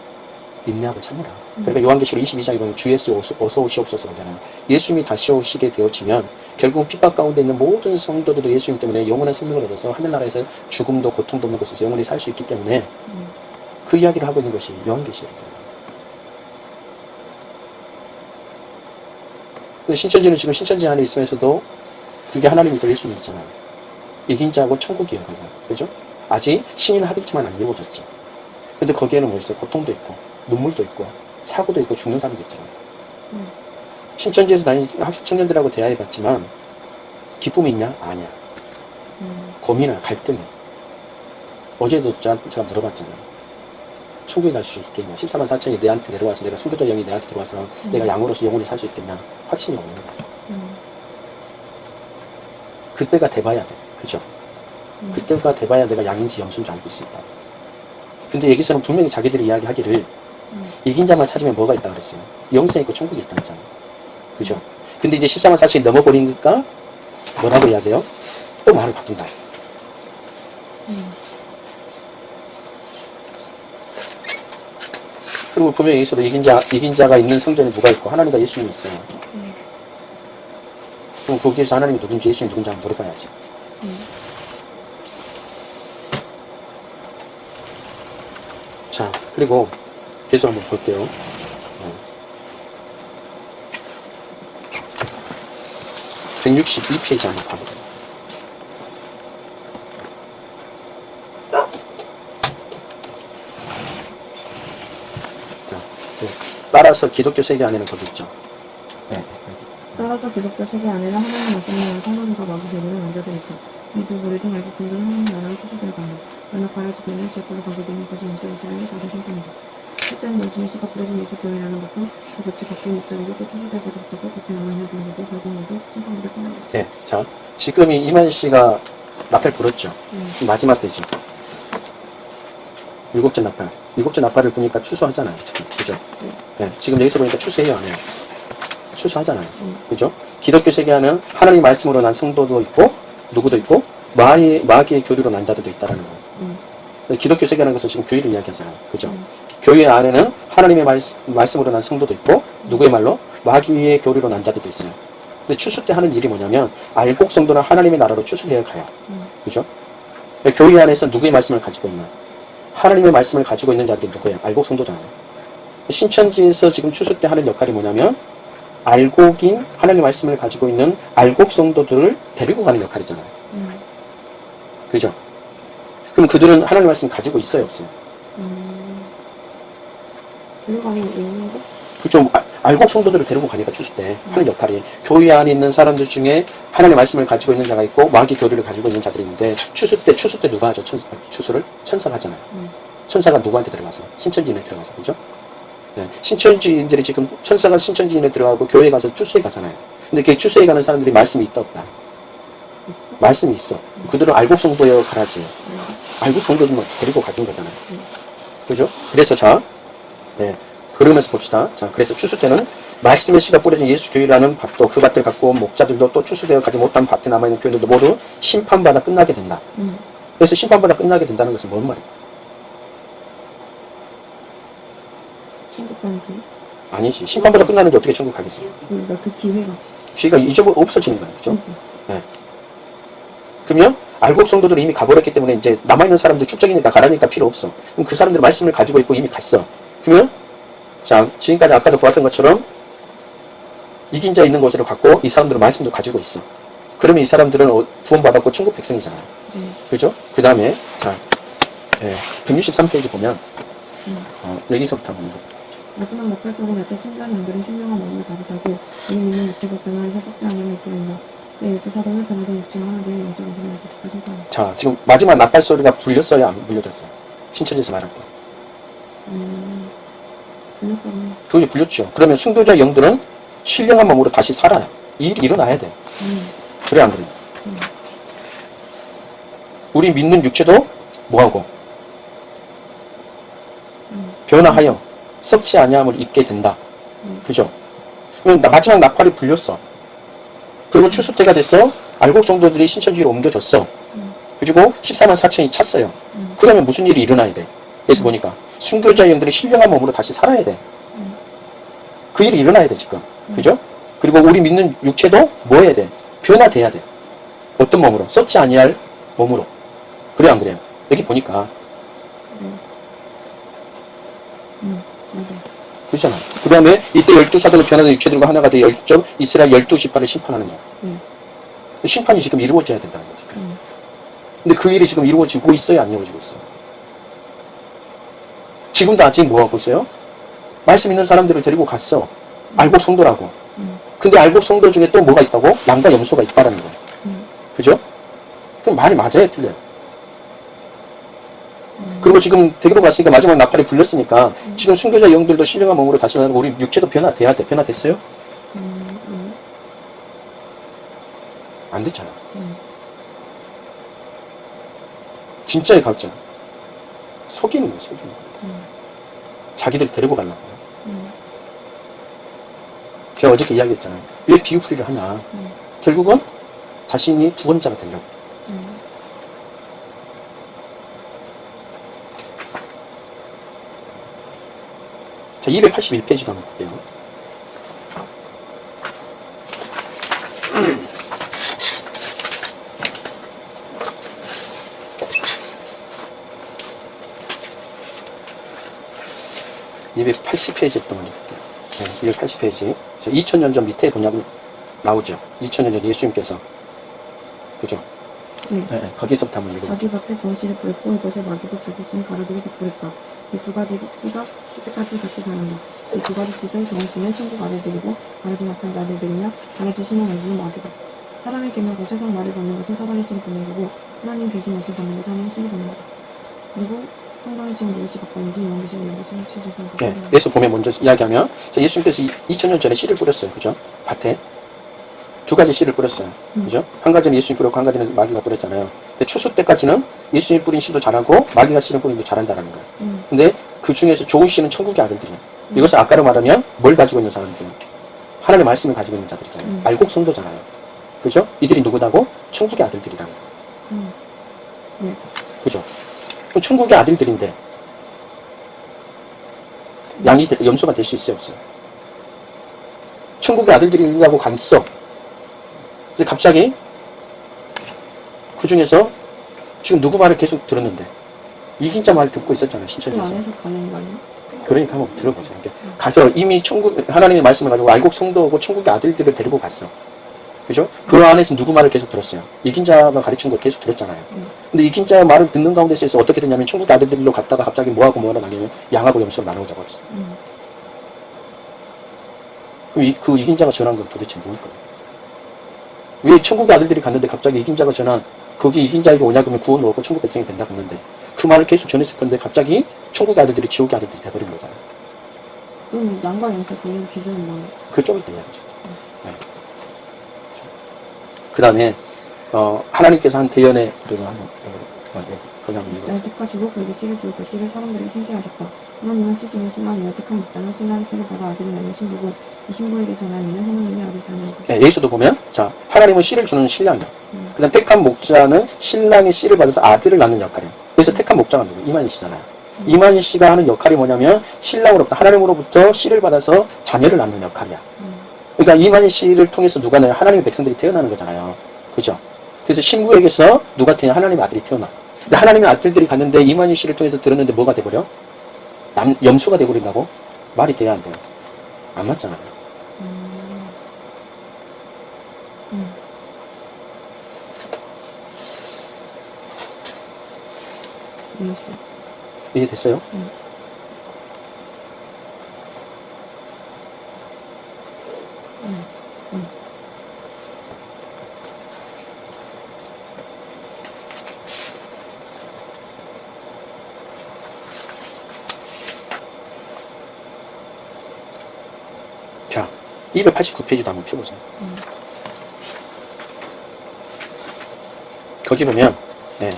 인내하고 참으라. 그러니까 요한계시록 22장에 보면 주 예수 어서, 오시옵소서 그러잖아요. 예수님이 다시 오시게 되어지면 결국 핍박 가운데 있는 모든 성도들도 예수님 때문에 영원한 생명을 얻어서 하늘나라에서 죽음도 고통도 없는 곳에서 영원히 살 수 있기 때문에 그 이야기를 하고 있는 것이 요한계시록이에요. 근데 신천지는 지금 신천지 안에 있으면서도 그게 하나님이고 예수님 있잖아요. 이긴 자하고 천국이에요. 그죠? 아직 신인 합의지만 안 이루어졌지. 근데 거기에는 뭐 있어요? 고통도 있고, 눈물도 있고, 사고도 있고, 죽는 사람도 있잖아요. 음. 신천지에서 다니는 학생 청년들하고 대화해봤지만, 기쁨이 있냐? 아니야. 음. 고민을, 갈등이. 어제도 저- 제가 물어봤잖아요. 천국에 갈 수 있겠냐? 14만 4천이 내한테 내려와서 내가 순교자 영이 내한테 들어와서 내가 양으로서 영원히 살 수 있겠냐? 확신이 없는 거야. 음. 그때가 돼봐야 돼. 그죠? 음. 그때가 돼봐야 내가 양인지 염소인지 알고 있습니다. 근데 여기서는 분명히 자기들이 이야기하기를 음. 이긴 자만 찾으면 뭐가 있다 그랬어요. 영생이 있고 천국이 있다 그랬잖아요. 그죠? 근데 이제 14만 4천이 넘어버리니까 뭐라고 이야기해요? 또 말을 바꾼다. 음. 그리고 분명히 여기서도 이긴 자, 이긴 자가 있는 성전에 누가 있고 하나님과 예수님이 있어요. 음. 그럼 거기에서 하나님이 누군지 예수님이 누군지 한번 물어봐야지. 음. 자, 그리고 계속 한번 볼게요. 어. 162페이지 한번 봐보세요. 자, 네. 따라서 기독교 세계 안에는 거기 있죠. 네. 따라서 기독교 세계 안에는 하나님 말씀을 성도들과 마귀 대리는 앉아들었다. 이두 무리 중 알고 분들은 하나님 나라를 추수되어 간다. 그러나 되는 제꼴로 가게 되는 것이 인도 이스라엘의 다른 성품이다. 말씀이 씨가 뿌려진 예수 교회라는 것은 그 같이 바뀐 목사리고 또 추수되고 적다고 같은 남은 혈분이고 결국 모두 찐빵으로 끝난다. 네, 자, 지금 이 이만 씨가 나팔 불었죠. 음. 마지막 때죠. 일곱째 나팔. 일곱째 나팔을 보니까 추수하잖아요. 지금. 그죠? 네, 지금 여기서 보니까 추수해요, 안 해요? 추수하잖아요. 음. 그죠? 기독교 세계화는 하나님 말씀으로 난 성도도 있고, 누구도 있고, 마귀, 마귀의 교류로 난 자들도 있다라는 거예요. 음. 기독교 세계라는 것은 지금 교회를 이야기하잖아요. 그죠? 음. 교회 안에는 하나님의 말씀, 말씀 으로 난 성도도 있고, 누구의 말로? 마귀의 교류로 난 자들도 있어요. 근데 추수 때 하는 일이 뭐냐면, 알곡 성도는 하나님의 나라로 추수되어 가요. 음. 그죠? 교회 안에서 누구의 말씀을 가지고 있나? 하나님의 말씀을 가지고 있는 자들이 누구예요? 알곡 성도잖아요. 신천지에서 지금 추수 때 하는 역할이 뭐냐면, 알곡인 하나님의 말씀을 가지고 있는 알곡 성도들을 데리고 가는 역할이잖아요. 음. 그죠? 그럼 그들은 하나님의 말씀 가지고 있어요, 없어요? 음. 있는? 그죠? 아- 알곡 성도들을 데리고 가니까 추수 때 하는 역할이 교회 안에 있는 사람들 중에 하나님의 말씀을 가지고 있는 자가 있고 마귀 교류를 가지고 있는 자들이 있는데 추수 때 추수 때 누가 하죠? 천, 추수를 천사가 하잖아요. 음. 천사가 누구한테 들어가서 신천지인에 들어가서 그죠? 네. 신천지인들이 지금 천사가 신천지인에 들어가고 교회 가서 추수에 가잖아요. 근데 그 추수에 가는 사람들이 말씀이 있다 없다? 말씀이 있어. 그들은 알곡 성도여 가라지. 알곡 성도들만 데리고 가는 거잖아요. 그죠? 그래서 자, 네. 그러면서 봅시다. 자, 그래서 추수 때는 말씀의 씨가 뿌려진 예수 교회라는 밭도 그 밭을 갖고 온 목자들도 또 추수되어 가지 못한 밭에 남아있는 교인들도 모두 심판받아 끝나게 된다. 음. 그래서 심판받아 끝나게 된다는 것은 뭔 가는 길? 아니지. 심판받아 끝나는데 어떻게 천국 가겠어? 그러니까 그 기회가. 기회가 잊어버 없어지는 거야. 그죠? 음. 네. 그러면 알곡 성도들이 이미 가버렸기 때문에 이제 남아있는 사람들 축적이니까 가라니까 필요 없어. 그럼 그 사람들 말씀을 가지고 있고 이미 갔어. 그러면 자 지금까지 아까도 보았던 것처럼 이긴 자 있는 것으로 갖고 이 사람들은 말씀도 가지고 있어. 그러면 이 사람들은 어, 구원받았고 천국 백성이잖아요. 네. 그죠? 그 다음에 자 예, 163페이지 보면 어, 여기서부터 읽어. 마지막 나팔 소리 날때 신비한 연결은 신령한 마음을 살고 이미 믿는 육체가 변화해서 썩지 않으면. 내 사도는 변화된 육체와 하나님의. 자 지금 마지막 나팔 소리가 불렸어요? 안 불려졌어요? 신천지에서 말할 때. 음, 그게 불렸죠. 그러면 순교자 영들은 신령한 몸으로 다시 살아요. 이 일이 일어나야 돼. 음, 그래 안 그래? 우리 믿는 육체도 뭐하고 변화하여 썩지 아니함을 잊게 된다. 그죠? 마지막 낙팔이 불렸어. 그리고 추수 때가 됐어. 알곡 성도들이 신천지로 옮겨졌어. 그리고 14만 4천이 찼어요. 그러면 무슨 일이 일어나야 돼? 그래서 보니까 순교자 영들이 신령한 몸으로 다시 살아야 돼. 그 일이 일어나야 돼 지금. 그죠? 그리고 우리 믿는 육체도 뭐 해야 돼? 변화돼야 돼. 어떤 몸으로? 썩지 아니할 몸으로. 그래 안 그래요? 여기 보니까. 그렇잖아. 그 다음에 이때 열두 사도로 변화된 육체들과 하나가 되어 열정 이스라엘 열두 지파를 심판하는 거야. 음. 심판이 지금 이루어져야 된다는 거지. 음. 근데 그 일이 지금 이루어지고 있어요? 안 이루어지고 있어요? 지금도 아직 뭐 하고 있어요? 말씀 있는 사람들을 데리고 갔어. 알곡 성도라고. 음. 근데 알곡 성도 중에 또 뭐가 있다고? 양과 염소가 있다라는. 음. 그죠? 그럼 말이 맞아요? 틀려요? 그리고 지금 대기로 갔으니까 마지막 나팔이 불렸으니까 지금 순교자 영들도 신령한 몸으로 다시 나고 우리 육체도 변화돼야 돼. 변화됐어요? 안 됐잖아. 음. 진짜의 가짜. 속이는 거야, 속이는 거. 자기들 데리고 가려고. 음. 제가 어저께 이야기했잖아요. 왜 비유풀이를 하냐. 음. 결국은 자신이 구원자가 되려고. 음. 자, 281페이지도 한번 볼게요. (280페이지) 또 먼저 볼게요. 네, 280페이지. 2000년 전 밑에 보냐면 나오죠. 2000년 전 예수님께서. 그죠? 네. 네, 네, 거기서부터 한번 읽어볼게요. 자기 밖에 정시를 부렸고 이것을 마귀고 자기 씨는 가라지기도 부렸다. 이 두 가지 씨가 슈트까지 같이 자란다. 이 두 가지 씨중 정시는 천국 아들들이고 가라지 낙한 아들들이며 가라지 씨는 얼굴은 마귀다. 사람의 계명고 세상 말을 받는 것은 사단의 씨를 받는 거고 하나님 계신 것을 받는 것은 하나님 씨를 받는 거다. 그리고 예, 예수 보면 먼저 이야기하면 자, 예수님께서 2000년 전에 씨를 뿌렸어요. 그죠? 밭에. 두 가지 씨를 뿌렸어요. 그죠? 한 가지는 예수님 뿌렸고 한 가지는 마귀가 뿌렸잖아요. 근데 추수 때까지는 예수님 뿌린 씨도 자라고 마귀가 씨를 뿌린 도 자란다는 거예요. 음. 근데 그 중에서 좋은 씨는 천국의 아들들이에요. 이것을 아까로 말하면 뭘 가지고 있는 사람들이에요? 하나님의 말씀을 가지고 있는 자들이잖아요. 음. 알곡 성도잖아요. 그죠? 이들이 누구다고? 천국의 아들들이라고. 음. 네. 그죠? 그럼 천국의 아들들인데 양이 되- 염소가 될 수 있어요 없어요? 천국의 아들들이라고 갔어. 근데 갑자기 그 중에서 지금 누구 말을 계속 들었는데 이긴 자 말 듣고 있었잖아요 그 신천지에서. 아니야? 그러니까 한번 들어보세요. 가서 이미 천국 하나님의 말씀을 가지고 알곡 성도고 천국의 아들들을 데리고 갔어. 그죠? 그 안에서 누구 말을 계속 들었어요. 이긴 자가 가르친 걸 계속 들었잖아요. 근데 이긴 자의 말을 듣는 가운데서 어떻게 됐냐면 천국 아들들로 갔다가 갑자기 뭐하고 뭐하고 나뉘면 양하고 염소로 나누자고 했어. 음. 그럼 이, 그 이긴 자가 전한 건 도대체 뭘까? 왜 천국의 아들들이 갔는데 갑자기 이긴 자가 전한 거기 이긴 자에게 오냐 그러면 구원 얻고 천국 백성이 된다 그랬는데 그 말을 계속 전했을 건데 갑자기 천국의 아들들이 지옥의 아들들이 돼버린 거잖아요. 그럼 양과 양세 그 기준은 뭐예요? 그쪽이 돼야죠. 네. 그 다음에 어, 하나님께서 한 대연의. 거기 한번 읽어. 목자를 택하시고 그에게 씨를 주고 그 씨를 사람들에게 신게 하셨다. 하나님은 씨 중에 신랑이여 택한 목자는 신랑의 씨를 받아 아들을 낳는 신부고 이 신부에게 전한 이는 하나님의 아들 자녀이고 네, 예수도 보면 자 하나님은 씨를 주는 신랑이야. 음. 그 다음 택한 목자는 신랑의 씨를 받아서 아들을 낳는 역할이에요. 그래서 택한 목자가 누구? 이만희 씨잖아요. 이만희 씨가 하는 역할이 뭐냐면 신랑으로부터 하나님으로부터 씨를 받아서 자녀를 낳는 역할이야. 음. 그러니까 이만희 씨를 통해서 누가 나요? 하나님의 백성들이 태어나는 거잖아요. 그죠? 그래서 신부에게서 누가 태어나 하나님의 아들이 태어나. 근데 하나님의 아들들이 갔는데 이만희 씨를 통해서 들었는데 뭐가 돼버려? 남, 염수가 돼버린다고? 말이 돼야 안 돼요. 안 맞잖아요. 이해했어. 이해됐어요? 자, 289페이지도 한번 펴보세요. 거기 보면, 네.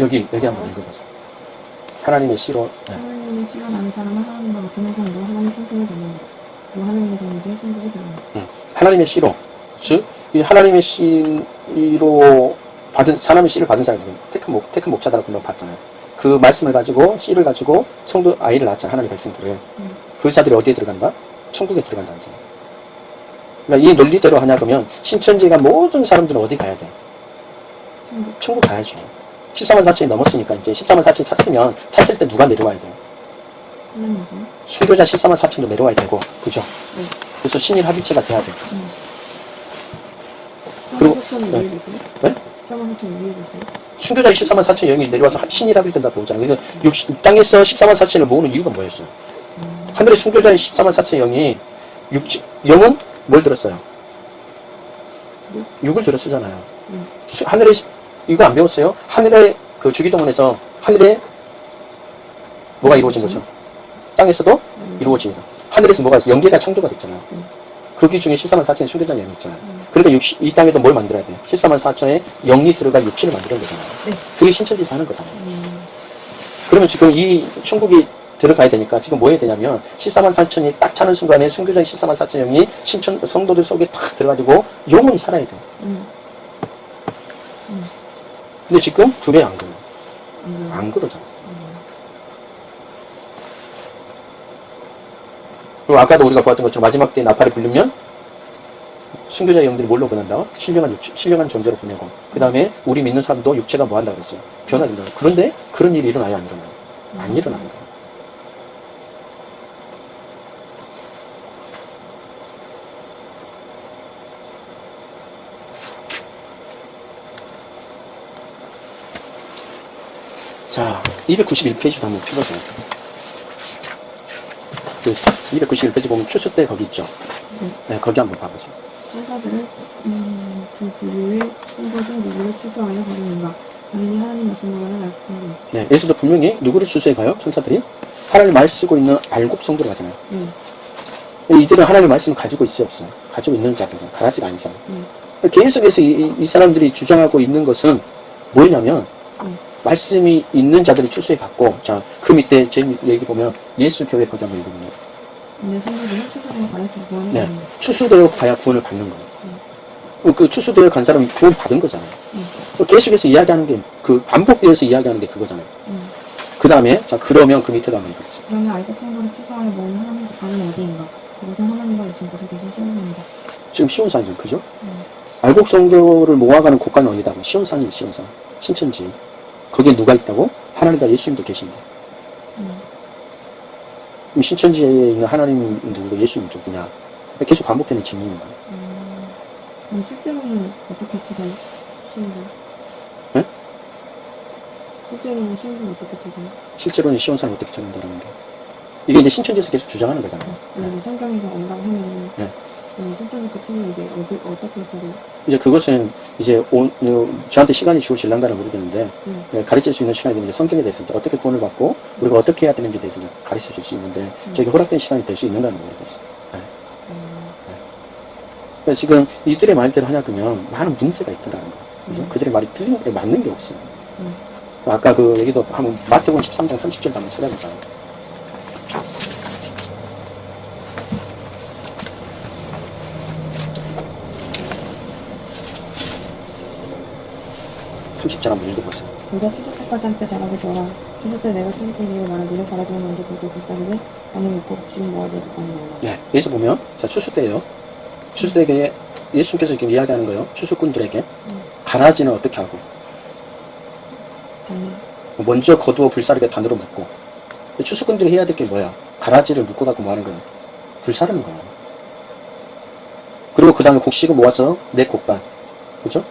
여기, 여기 한번 읽어보세요. 하나님의 씨로, 네. 하나님의 씨가 나는 사람은 하나님과 같은 형상으로 하나님 성품을 닮는다. 또 하나님의 자녀에게 신복이 되는 음, 하나님의 씨로, 즉, 이 하나님의 씨로 받은, 하나님의 씨를 받은 사람이 택한 목, 택한 목자다라고 금방 봤잖아요. 그 말씀을 가지고, 씨를 가지고 성도 아이를 낳았잖아요. 하나님의 백성들을. 그 자들이 어디에 들어간다? 천국에 들어간다는 거죠. 그러니까 이 논리대로 하냐 그러면 신천지 가 모든 사람들은 어디 가야 돼? 천국. 천국 가야죠. 14만 4천이 넘었으니까 이제 14만 4천 찼으면 찼을 때 누가 내려와야 돼요? 순교자 14만 4천도 내려와야 되고, 그죠? 네. 그래서 신일 합일체가 돼야 돼. 사만 그리고- 사천 네. 있어요? 네? 있어요? 순교자 14만 4천 영이 내려와서 신일 합일 된다고 보잖아요. 그래서 육- 땅에서 14만 4천을 모으는 이유가 뭐였어요? 하늘의 순교자의 14만 4천 영이 육, 영은 뭘 들었어요? 육을 들었쓰잖아요. 음. 시- 이거 안 배웠어요? 하늘의 그 주기도문에서 하늘에 뭐가 이루어진 거죠? 땅에서도 이루어집니다. 하늘에서 뭐가 있어? 영계가 창조가 됐잖아요. 음. 거기 중에 14만 4천의 순교자 영이 있잖아요. 그러니까 육시- 이 땅에도 뭘 만들어야 돼요? 14만 4천의 영이 들어갈 육신을 만드는 거잖아요. 네. 그게 신천지에서 하는 거잖아요. 음, 그러면 지금 이 천국이 들어가야 되니까 지금 뭐 해야 되냐면 14만 4천이 딱 차는 순간에 순교자 14만 4천 영이 신천 성도들 속에 탁 들어가지고 영원히 살아야 돼요. 음, 근데 지금 그래 안 그래요? 음, 안 그러잖아. 그리고 아까도 우리가 보았던 것처럼 마지막 때 나팔을 부르면 순교자 영들이 뭘로 보낸다? 신령한 육체, 신령한 존재로 보내고 그 다음에 우리 믿는 사람도 육체가 뭐 한다 그랬어요? 변화된다. 그런데 그런 일이 일어나요? 안 일어나요? 안 일어나는 거예요. 자, 291페이지도 한번 펴보세요. 그 291페이지 보면 추수 때 거기 있죠? 네, 거기 한번 봐보세요. 천사들은 음, 그 부류의 신부 중 누구를 추수하여 가르는가 당연히 하나님 말씀으로는 알고 있는 네, 여기서도 분명히 누구를 추수해 가요? 천사들이? 하나님 말 쓰고 있는 알곡 성도로 가잖아요. 음, 이들은 하나님의 말씀을 가지고 있어요, 없어요? 가지고 있는 자들은 가라지가 아니잖아요. 음. 계속해서 이, 이- 이 사람들이 주장하고 있는 것은 뭐냐면, 음. 말씀이 있는 자들이 출소해 갔고, 자, 그 밑에 제 얘기 보면, 예수 교회 거기 한번 읽어보면, 네. 겁니다. 추수되어 가야 구원을 받는 거예요. 그 추수되어 간 사람이 구원 받은 거잖아요. 음. 계속해서 이야기하는 게, 그 반복되어서 이야기하는 게 그거잖아요. 음. 그 다음에, 자, 그러면 그 밑에도 한번 읽어보세요. 그러면 알곡 성도를 추수하여 모으는 하나님 국가는 어디인가 그것은 하나님과 예수님께서 계신 시온산입니다. 지금 시온산이죠, 그죠? 음. 알곡 성도를 모아가는 국가는 어디다고? 시온산이 시온산. 신천지. 거기에 누가 있다고? 하나님과 예수님도 계신데. 음. 그럼 신천지에 있는 하나님 누구고 예수님 누구냐? 계속 반복되는 질문입니다. 음, 그럼 실제로는 어떻게? 신부? 네? 실제로는 신부는 어떻게 찾아요? 실제로는 시온산이 어떻게 찾는다는 게. 이게 이제 신천지에서 계속 주장하는 거잖아요. 만약에 성경에서 온다고 하면은 네. 이제 어디, 어떻게 찾아요? 이제 그것은 이제 온, 어, 저한테 시간이 주어질란가는 모르겠는데 음. 예, 가르칠 수 있는 시간이 이제 성경에 대해서 어떻게 구원을 받고 우리가 어떻게 해야 되는지에 대해서 가르쳐 줄 수 있는데 저에게 허락된 시간이 될 수 있는가는 모르겠어요. 예. 음, 그래서 지금 이들의 말대로 하냐 그러면 많은 문제가 있더라는 거. 그죠? 음. 그들의 말이 틀린 게 맞는 게 없어요. 음. 아까 그 얘기도 한번 마태복음 13장 30절 한번 찾아볼까 (30절) 한번 읽어보세요. 너가 추수 때까지 함께 자라게 되어라. 추수 때 내가 이를 말한 너를 바라지는 먼저 보고 불쌍하게 나는 믿고 복심이 모아야 될 것같노라 네, 여기서 보면 자 추수 때예요. 추수 때에 예수께서 지금 이야기하는 거예요. 추수꾼들에게 가라지는 어떻게 하고? 달리 먼저 거두어 불사르게 단으로 묶고 추수꾼들이 해야 될 게 뭐야? 가라지를 묶어 갖고 뭐 하는 거야? 불사르는 거야. 그리고 그 다음에 곡식을 모아서 내 곡간. 그죠?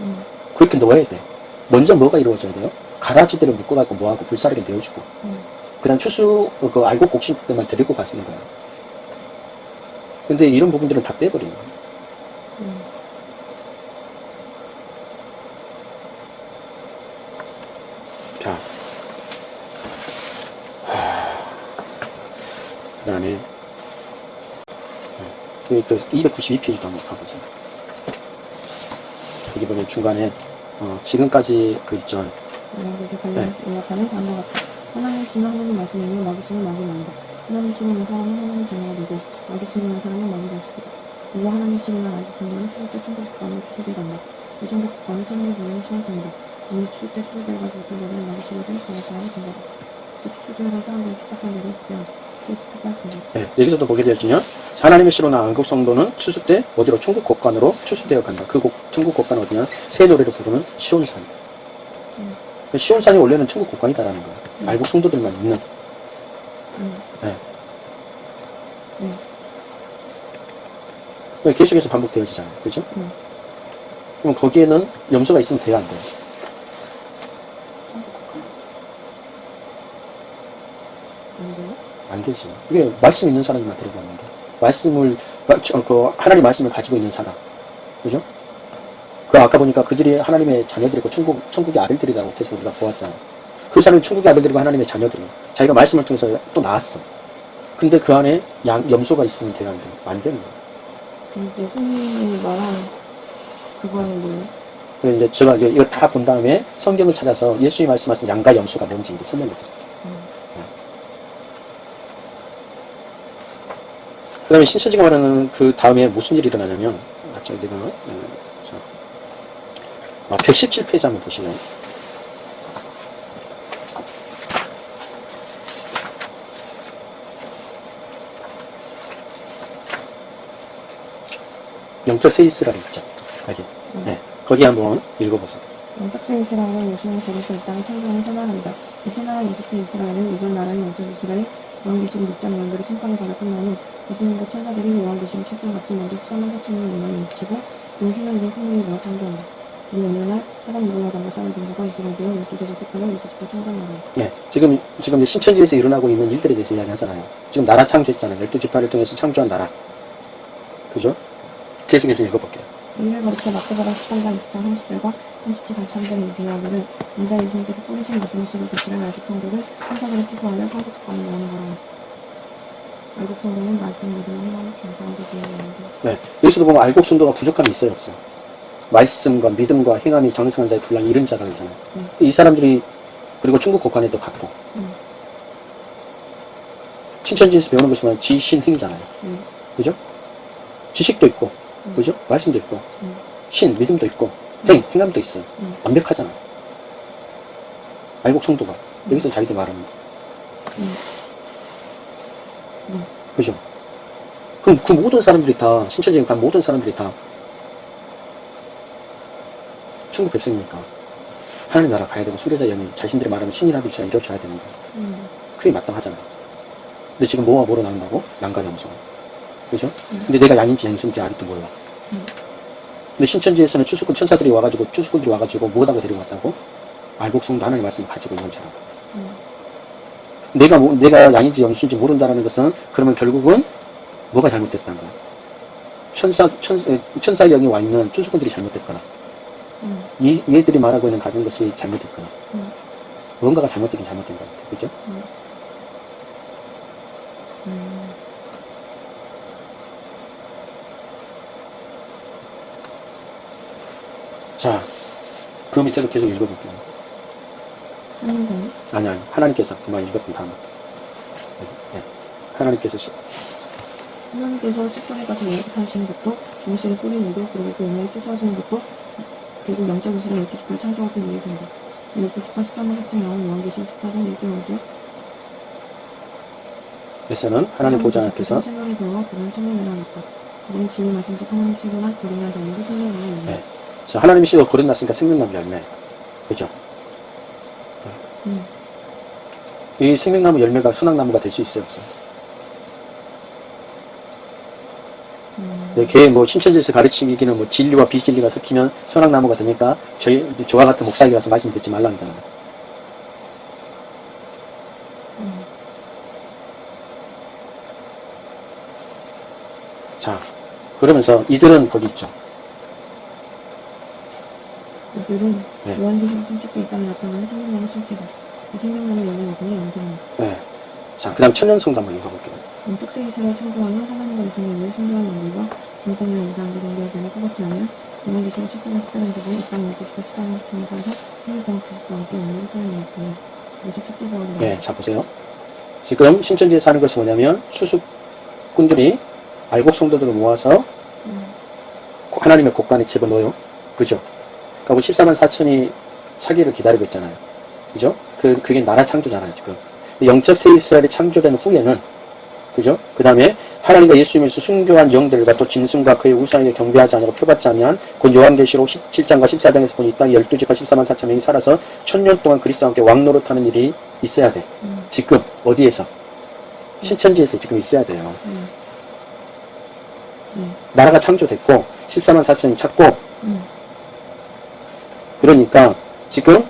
음. 그렇게 넣어야 돼. 먼저 뭐가 이루어져야 돼요? 가라지들을 묶어갖고 뭐하고 불사르게 내어주고. 음. 그 다음 추수, 그 알곡 곡식들만 데리고 가시는 거야. 근데 이런 부분들은 다 빼버리는 거야. 음. 자. 그 다음에, 그 292페이지도 한번 가보세요. 여기 보면 중간에, 어, 지금까지 그 있죠. 그래서 관련해서 요약하는 다음과 같다. 하나님 심은 하나님 말씀이며 마귀 심은 마귀 만다. 하나님 심은 사람은 하나님 되고 마귀 심은 사람은 마귀 자식이다. 그리고 하나님 심은 알고 정도는 추수 때 천국 국가는 추수돼 간다. 이 천국 국가는 천국에 보이는 시원성이다. 이미 추수 때 추수되어가지 못한 자들은 마귀 심으든 그의 사람이 된 거다. 또 추수되어간 사람들이 축복한 자들이 그냥 그 축복할지니. 네, 여기서도 보게 되었으면 하나님의 시로나 안국 성도는 추수 때 어디로 천국 곡간으로 추수되어 간다. 그 곡, 천국 곡간은 어디냐? 새 노래를 부르는 시온산. 음. 시온산이 원래는 천국 곡간이다라는 거야. 알곡 성도들만 있는. 음. 네. 네. 네, 계속해서 반복되어지잖아요. 그죠? 음. 그럼 거기에는 염소가 있으면 돼야 안 국가. 안 되지. 이게 말씀 있는 사람이만 데리고 왔는데. 말씀을, 그, 하나님 말씀을 가지고 있는 사람. 그죠? 그 아까 보니까 그들이 하나님의 자녀들이고 천국, 천국의 아들들이라고 계속 우리가 보았잖아. 그 사람이 천국의 아들들이고 하나님의 자녀들이. 자기가 말씀을 통해서 또 나왔어. 근데 그 안에 양, 염소가 있으면 돼야 안 돼. 안 되는 거야. 근데 손님이 말한 그거는 뭐예요? 이제 제가 이제 이거 다본 다음에 성경을 찾아서 예수님이 말씀하신 양과 염소가 뭔지 이제 설명해 드릴게요. 음. 그 다음에 신천지가 말하는 그 다음에 무슨 일이 일어나냐면, 아, 저, 내가, 음, 자, 아, 117페이지 한번 보시면. 영적 세이스라고 있죠. 여기. 네. 거기 한번 읽어보세요. 영적 세 이스라엘은 예수님을 거기서 이 땅에 창조하는 새 나라이다. 이새 나라 영적 세 이스라엘은 이전 나라인 영적 이스라엘 요한계시록 6장 연결을 심판을 받아 끝나니 예수님과 천사들이 요한계시록 7장 같이 먼저 수사만 사천의 영광을 미치고 그 희망된 풍문이 모아 창조한다. 이 하단 이글라 담과 싸운 군사가 이스라엘 되어 열두 제자 택하여 열두 집과 창조하라. 네, 지금, 지금 이제 신천지에서 일어나고 있는 일들에 대해서 이야기하잖아요. 지금 나라 창조했잖아요. 열두 지파를 통해서 창조한 나라. 그죠? 계속해서 읽어볼게요. 이를 거듭해 마태복음 13장 20장 30절과 37, 43절의 비하기를 인자 예수님께서 뿌리신 씹을 것이라 알곡 성도를 천사들을 취소하여 성국 국가에 모으는 거라. 알곡 성도는 말씀 믿음을 희망을 장사한 자들이 네, 여기서도 보면 알곡 순도가 부족함이 있어요, 없어요? 말씀과 믿음과 행함이 정승한 자의 분량이 이른 자가 있잖아요. 음. 이 사람들이, 그리고 중국 국간에도 갖고, 음. 신천지에서 배우는 것이 뭐냐, 지신행이잖아요. 음. 그죠? 지식도 있고, 음. 그죠? 말씀도 있고, 음. 신, 믿음도 있고, 행, 행함도 있어요. 음. 완벽하잖아. 알곡 성도가. 여기서 자기들 말하는 거. 음. 네. 그죠? 그럼 그 모든 사람들이 다, 신천지에 간 모든 사람들이 다, 천국 백성이니까, 하나님 나라 가야 되고, 수레자 영이 자신들이 말하는 신이라 빛이라 이뤄줘야 되는 거야. 음. 그게 마땅하잖아요. 근데 지금 뭐와 뭐로 나온다고? 양과 염소. 그죠? 근데 내가 양인지 염소인지 아직도 몰라. 음. 근데 신천지에서는 추수꾼 천사들이 와가지고, 추수꾼들이 와가지고, 뭐다가 데리고 왔다고? 알곡성도 하나님 말씀을 가지고 있는 자라고. 음. 내가 뭐, 내가 양인지 염소인지 모른다라는 것은 그러면 결국은 뭐가 잘못됐다는 거야? 천사 천사 천사의 영이 와 있는 추수꾼들이 잘못됐거나 음. 이 얘들이 말하고 있는 가진 것이 잘못됐거나 음. 뭔가가 잘못되긴 잘못된 것 같아, 그죠? 음. 자, 그 밑에서 계속 읽어볼게요. 아니 아니 하나님께서 그만 읽었던 다음부터 네. 하나님께서 시- 하나님께서 가서 예약하시는 것도 종실을 뿌리는 것도 그리고 그 영을 취소하시는 것도 결국 영적 이스라엘 열두 집을 창조하기 위해서입니다. 열두 집과 13만 삭제 나온 요한계시록 14장 1절 5절 에서는 하나님 보좌 앞에서 생명의 도와 그런 청년이라 했다. 우리는 진리 말씀즉 하나님 시그나 거룩한 자녀로 생명을 네. 자, 하나님의 씨가 거듭났으니까 생명나무 열매. 그죠? 음. 이 생명나무 열매가 선악나무가 될 수 있어요, 없어요? 음. 네, 걔뭐 신천지에서 가르치기는 뭐 진리와 비진리가 섞이면 선악나무가 되니까 저희 저와 같은 목사에게 가서 말씀 듣지 말랍니다. 음. 자, 그러면서 이들은 거기 있죠. 이들은 네. 요한계시록 성축대 이 땅에 나타나는 생명나무 실제다. 이 생명나무 열매를 보니 영생이다. 네. 자, 그 다음 천년성도 한번 읽어볼게요. 원tuk세 이스라엘 창조하는 하나님과 예수님을 순교하는 인물과 짐승을 우상하게 경배하지 않을 것 같지 않으면 요한계시록 10장에 10장에 보고 이 땅에 12시가 10장에 등에서 16동안 그리스도와 함께 영원히 살아남았으니 이것이 첫째 바울이다. 네, 자 보세요. 지금 신천지에 사는 것이 뭐냐면 수습꾼들이 알곡 성도들을 모아서 음. 하나님의 곳간에 집어넣어요. 그죠? 그리고 14만 4천이 차기를 기다리고 있잖아요. 그죠? 그, 그게 나라 창조잖아요, 지금. 영적 새 이스라엘이 창조된 후에는, 그죠? 그 다음에 하나님과 예수님에서 순교한 영들과 또 짐승과 그의 우상에게 경배하지 않고 표받지 않으면 곧 요한계시록 17장과 14장에서 보니 이 땅에 12지파 14만 4천 명이 살아서 천년 동안 그리스도와 함께 왕노릇하는 일이 있어야 돼. 음. 지금 어디에서? 신천지에서 지금 있어야 돼요. 음. 음. 나라가 창조됐고 14만 4천이 찾고 음. 그러니까 지금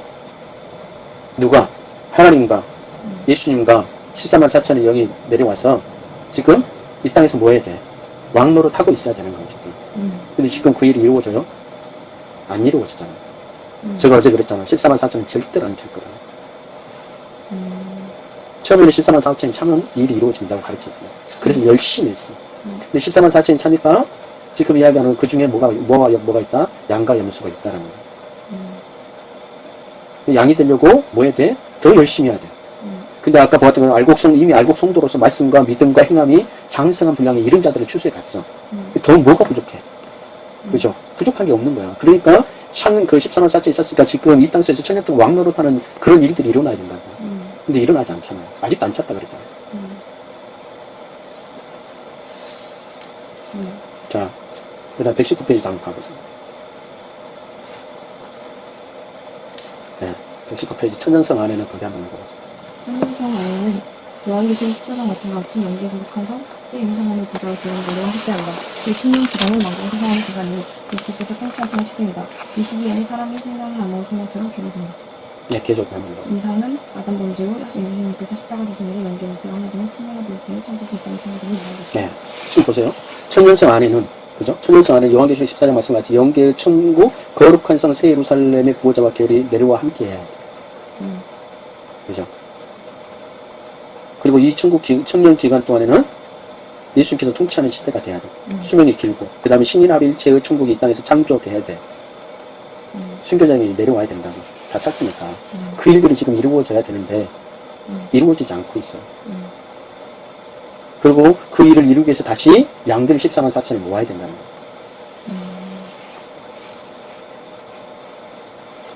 누가 하나님과 예수님과 14만 4천의 영이 내려와서 지금 이 땅에서 뭐 해야 돼? 왕노를 타고 있어야 되는 거예요 지금. 음. 근데 지금 그 일이 이루어져요? 안 이루어지잖아요. 음. 제가 어제 그랬잖아요. 14만 4천은 절대로 안 될 거다. 음. 처음에는 14만 4천이 차면 일이 이루어진다고 가르쳤어요. 그래서 열심히 했어요. 음. 근데 14만 4천이 차니까 지금 이야기하는 그 중에 뭐가, 뭐가, 뭐가 있다? 양과 염소가 있다라는 거예요. 음. 양이 되려고 뭐 해야 돼? 더 열심히 해야 돼. 음. 근데 아까 보았던 건 알곡성, 이미 알곡성도로서 말씀과 믿음과 행함이 장성한 분량의 이른 자들의 추수에 갔어. 음. 더 뭐가 부족해? 그죠? 부족한 게 없는 거야. 그러니까 창은 그 14만 4천 있었으니까 지금 이 땅에서 천년 동안 왕노릇하는 그런 일들이 일어나야 된다고. 음. 근데 일어나지 않잖아요. 아직도 안 찼다 그랬잖아요. 음. 네. 자, 그 다음 119페이지 한번 가보세요. 네, 119페이지 천년성 안에는 거기 한번 읽어보세요. 성경성 안에는 요한계시록 14장 같은 같이 연기에 속한 성, 제2성함을 보좌로 들은 노래와 함께한다. 이 천년 기간을 만공 세상하는 기간이 그리스도께서 통치하시는 시대이다. 이 시기에는 사람이 생명을 나누어 소명처럼 기록된다. 네, 계속 더. 이상은 아담 범죄 후 예수님께서 십자가 지심으로 연기에 하나님의 신령을 보여주는 천국 기간의 성경이 나오겠습니다. 네, 지금 보세요. 천년성 안에는, 그죠? 천년성 안에 요한계시록 14장 말씀같이 영계의 천국, 거룩한 성 새 예루살렘의 구호자와 계열이 내려와 함께 해야 돼. 음. 그죠? 그리고 이 천국 기, 천년 기간 동안에는 예수님께서 통치하는 시대가 돼야 돼. 음. 수명이 길고, 그 다음에 신인합일체의 천국이 이 땅에서 창조돼야 돼. 음. 순교장이 내려와야 된다고. 다 샀으니까. 음. 그 일들이 지금 이루어져야 되는데, 음. 이루어지지 않고 있어. 음. 그리고 그 일을 이루기 위해서 다시 양들 14만 4천을 모아야 된다는 거야.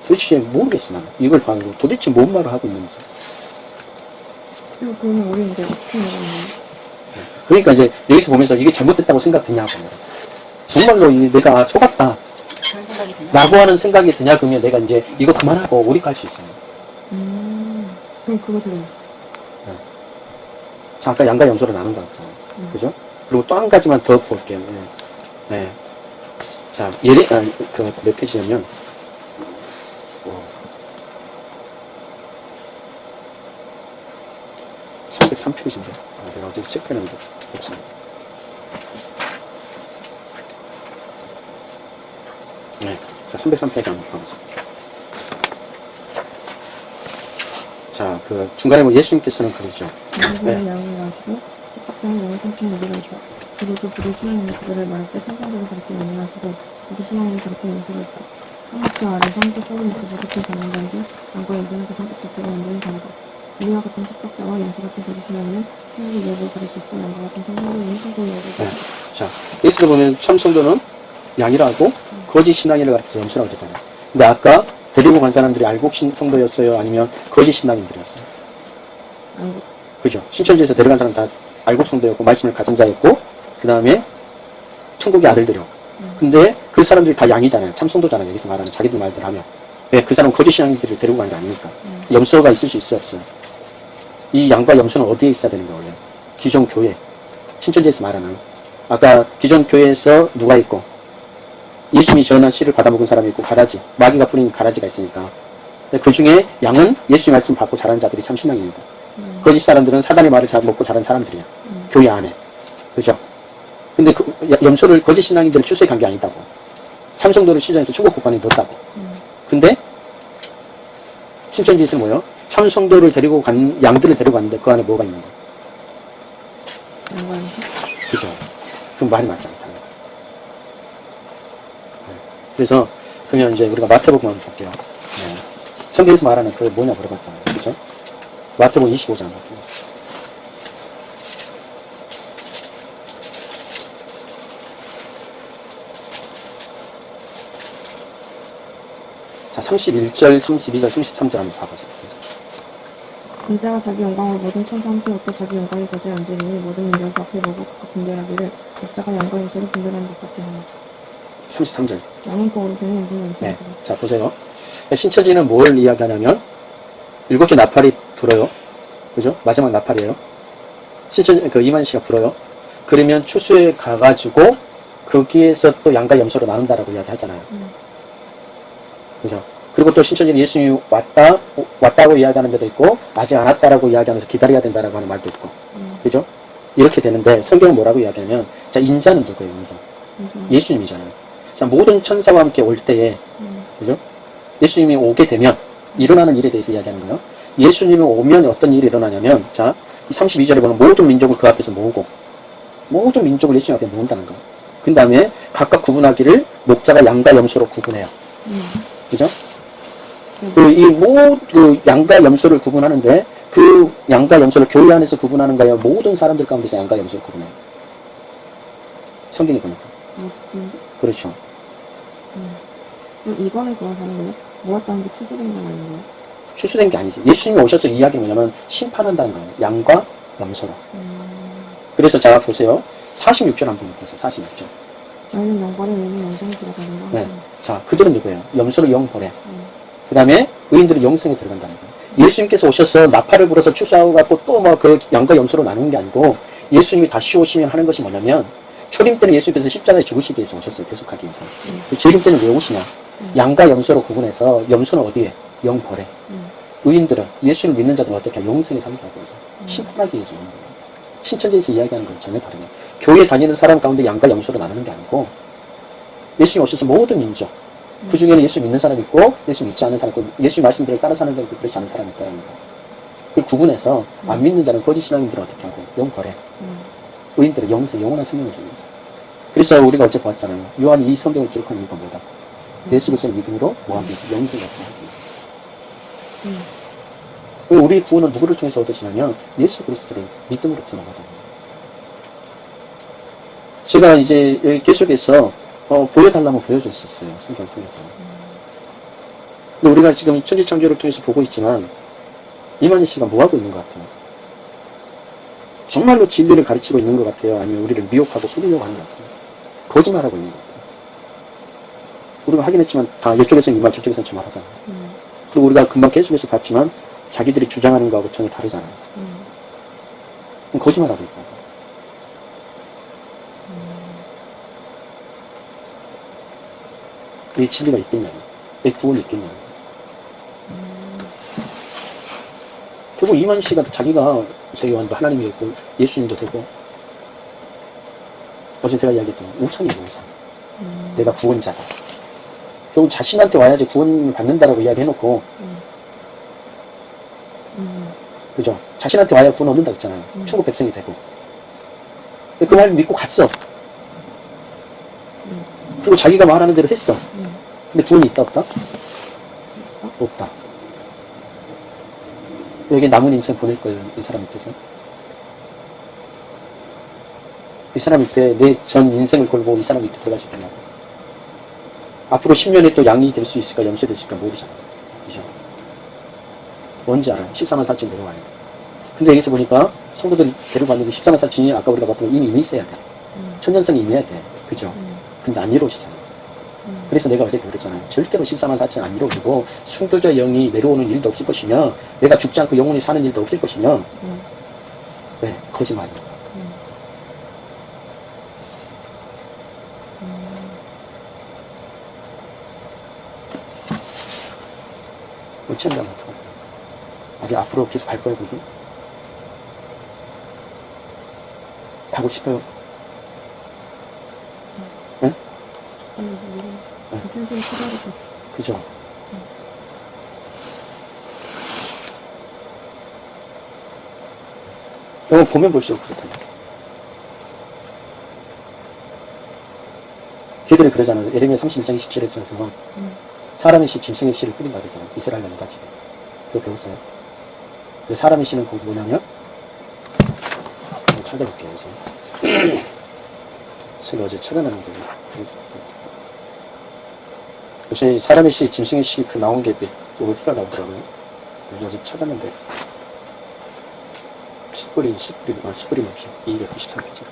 도대체 모르겠어, 나는. 이걸 봐도 도대체 뭔 말을 하고 있는지. 그러면 우리 이제 어떻게 되나요? 그러니까 이제 여기서 보면서 이게 잘못됐다고 생각되냐고. 정말로 이 내가 속았다. 라고 하는 생각이 드냐, 그러면 내가 이제 이거 그만하고 우리 갈수 있어요. 음. 그럼 그거 들어요. 자, 아까 양과 염소로 나눈다고 했잖아요. 음. 그죠? 그리고 또 한 가지만 더 볼게요. 네. 네. 자, 예레, 아, 그, 몇 페이지냐면, 303페이지인데. 아, 내가 어제 체크했는데, 없어. 네. 자, 303페이지 한번 봐보세요. 자, 그, 중간에 뭐 예수님께서는 그러죠. 양분을 양을 마시고 각장의 영을 삼킨 무리가 있다. 그리고 그들이 신앙의 그들을 말할 때 천사들을 가르쳐 이제 신앙을 가르쳐 있다. 성막자 아래서 함께 소리 먹고 부딪힌 장난단지 양과 연주는 그 성격자체가 완전히 다르다. 우리와 같은 합격자와 연수 같은 유혹을 가릴 수 있고 양과 같은 네. 가릴 수 있다. 자, 예수를 보면 참 성도는 양이라고 거짓 신앙이라 가르쳐서 염소라고 그랬잖아요. 근데 아까 데리고 간 사람들이 알곡 신 성도였어요? 아니면 거짓 신앙인들이었어요? 알고 그죠? 신천지에서 데려간 사람 다 알곡 성도였고 말씀을 가진 자였고 그 다음에 천국의 아들들이었고 근데 그 사람들이 다 양이잖아요. 참성도잖아요. 여기서 말하는 자기들 말대로 하면. 왜? 그 사람은 거짓 신앙들을 데리고 간 게 아니니까. 염소가 있을 수 있어, 없어요? 이 양과 염소는 어디에 있어야 되는 거예요, 원래? 기존 교회. 신천지에서 말하는. 아까 기존 교회에서 누가 있고, 예수님이 전한 씨를 받아먹은 사람이 있고, 가라지. 마귀가 뿌린 가라지가 있으니까. 그 중에 양은 예수님 말씀 받고 자란 자들이 참 신앙이고, 거짓 사람들은 사단의 말을 잘 먹고 자란 사람들이야. 교회 안에. 그죠? 근데 그 야- 염소를 거짓 신앙인들을 출세에 간게 아니다고. 참성도를 시전해서 충국 국관에 넣었다고. 근데 신천지에서 뭐요? 참성도를 데리고 간 양들을 데리고 갔는데 그 안에 뭐가 있는 거야? 그죠? 그럼 말이 맞지 않다는 거야. 네. 그래서 그러면 이제 우리가 마태복음 한번 볼게요. 네. 성경에서 말하는 그 뭐냐 물어봤잖아요. 그죠? 마태복음 25장 볼게요. 자, 31절, 32절, 33절 한번 봐보세요. 인자가 자기 영광을 모든 천사 함께 얻고 자기 영광이 거지에 앉으리니 모든 민족을 앞에 보고 각각 분별하기를 목자가 양과 염소를 분별하는 것 같이 하나 33절. 양은 그 오른편에 왼편에 네. 자, 보세요. 신천지는 뭘 이야기하냐면, 일곱 개 나팔이 불어요. 그죠? 마지막 나팔이에요. 신천, 그 이만 씨가 불어요. 그러면 추수에 가가지고, 거기에서 또 양과 염소로 나눈다라고 이야기하잖아요. 음. 그죠? 그리고 또 신천지는 예수님이 왔다, 왔다고 이야기하는 데도 있고, 아직 안 왔다라고 이야기하면서 기다려야 된다라고 하는 말도 있고. 음. 그죠? 이렇게 되는데, 성경은 뭐라고 이야기하냐면, 자, 인자는 누구예요, 인자? 염소는 예수님이잖아요. 자, 모든 천사와 함께 올 때에, 음. 그죠? 예수님이 오게 되면 일어나는 일에 대해서 이야기하는 거예요. 예수님이 오면 어떤 일이 일어나냐면, 자, 32절에 보면 모든 민족을 그 앞에서 모으고, 모든 민족을 예수님 앞에 모은다는 거예요. 그 다음에 각각 구분하기를 목자가 양과 염소로 구분해요. 음. 그죠? 그, 이, 모, 그, 양과 염소를 구분하는데, 그 양과 염소를 교회 안에서 구분하는 거예요. 모든 사람들 가운데서 양과 염소를 구분해요. 성경에 보니까. 어, 근데 그렇죠. 그럼 이거는 그걸 하는 거예요? 모았다는 게 추수된다는 거예요? 출수된 게 아니지. 예수님이 오셔서 이야기는 뭐냐면, 심판한다는 거예요. 양과 염소로. 음. 그래서 자, 보세요. 46절 한번 보세요. 46절. 저희는 영과를 내는 영생이 들어가는 거 네. 자, 그들은 누구예요? 염소를 영보래. 음. 그 다음에 의인들은 영생에 들어간다는 거예요. 예수님께서 오셔서 나팔을 불어서 출사하고 갖고 또 뭐 그 양과 염소로 나누는 게 아니고 예수님이 다시 오시면 하는 것이 뭐냐면 초림 때는 예수님께서 십자가에 죽으시기 위해서 오셨어요. 계속하기 위해서. 그 재림 때는 왜 오시냐? 양과 염소로 구분해서 염소는 어디에? 영벌에. 음. 의인들은 예수를 믿는 자들은 어떻게? 영생에 살기 위해서. 심판하기 위해서 오는 거예요. 신천지에서 이야기하는 건 전혀 다르네요. 교회 다니는 사람 가운데 양과 염소로 나누는 게 아니고 예수님 오셔서 모든 민족 그 중에는 예수 믿는 사람이 있고 예수 믿지 않는 사람 있고 예수 말씀들을 따라 사는 있고 그렇지 않은 사람이 있다는 거. 그걸 구분해서 안 믿는 자는 거짓 신앙인들은 어떻게 하고 영거래 음. 의인들은 영생 영원한 생명을 주는 거죠. 그래서 우리가 어제 보았잖아요. 요한이 이 성경을 기록한 이유가 뭐다? 예수 그리스도를 믿음으로 위해서 영생을. 음. 그리고 우리 구원은 누구를 통해서 얻으시냐면 예수 그리스도를 믿음으로 구원을 얻어요. 제가 이제 계속해서 어, 보여달라면 보여줬었어요. 성경을 통해서. 근데 우리가 지금 천지창조를 통해서 보고 있지만 이만희 씨가 뭐하고 있는 것 같아요? 정말로 진리를 가르치고 있는 것 같아요? 아니면 우리를 미혹하고 속이려고 하는 것 같아요? 거짓말하고 있는 것 같아요. 우리가 하긴 했지만 다 이쪽에서는 이말 저쪽에서는 저말 하잖아요. 음. 그리고 우리가 금방 계속해서 봤지만 자기들이 주장하는 거하고 전혀 다르잖아요. 음. 거짓말하고 있고. 내 진리가 있겠냐고. 내 구원이 있겠냐고. 결국 이만 씨가 자기가 세계관도 하나님이 있고 예수님도 되고 어제 제가 이야기했잖아요. 우상이에요, 우상. 내가 구원자다. 결국 자신한테 와야지 구원을 받는다라고 이야기해놓고 음. 그죠? 자신한테 와야 구원 얻는다 했잖아요. 천국 백성이 되고. 그 말 믿고 갔어. 그리고 자기가 말하는 대로 했어. 근데 구원이 있다 없다? 없다. 여기 남은 인생 보낼 거예요. 이 사람 밑에서. 이 사람 밑에 내 전 인생을 걸고 이 사람 밑에 수 있겠냐고. 앞으로 10년에 또 양이 될 수 있을까, 염소 될수 있을까 모르잖아. 그죠? 뭔지 알아요. 14만 4천 내려와야 돼. 근데 여기서 보니까 성도들이 데려갔는데 14만 4천이 아까 우리가 봤던 건 이미 있어야 돼. 천년성이 임해야 돼. 그죠? 근데 안 이루어지잖아. 그래서 내가 어제 그랬잖아요. 절대로 14만 4천 안 이루어지고 숭도자 영이 내려오는 일도 없을 것이며 내가 죽지 않고 영원히 사는 일도 없을 것이며 네. 왜? 거짓말이야. 어찌한다면 어떡할 거야. 아직 앞으로 계속 갈 거야, 그게? 가고 싶어요. 아니, 그죠? 이거 보면 볼수록 그렇다. 걔들이 그러잖아요. 에레미야 31장 27절에서 사람의 씨, 짐승의 씨를 뿌린다 그러잖아요. 이스라엘 나라까지. 그거 배웠어요. 그 사람의 씨는 거기 뭐냐면 찾아볼게요. 그래서 제가 *clears throat* 어제 찾아내는데 무슨 사람의 씨, 짐승의 씨그 나온 게 몇- 어디가 나오더라고요. 어제 찾았는데 10불이 10불이 아 10불이 넘기 293페이지.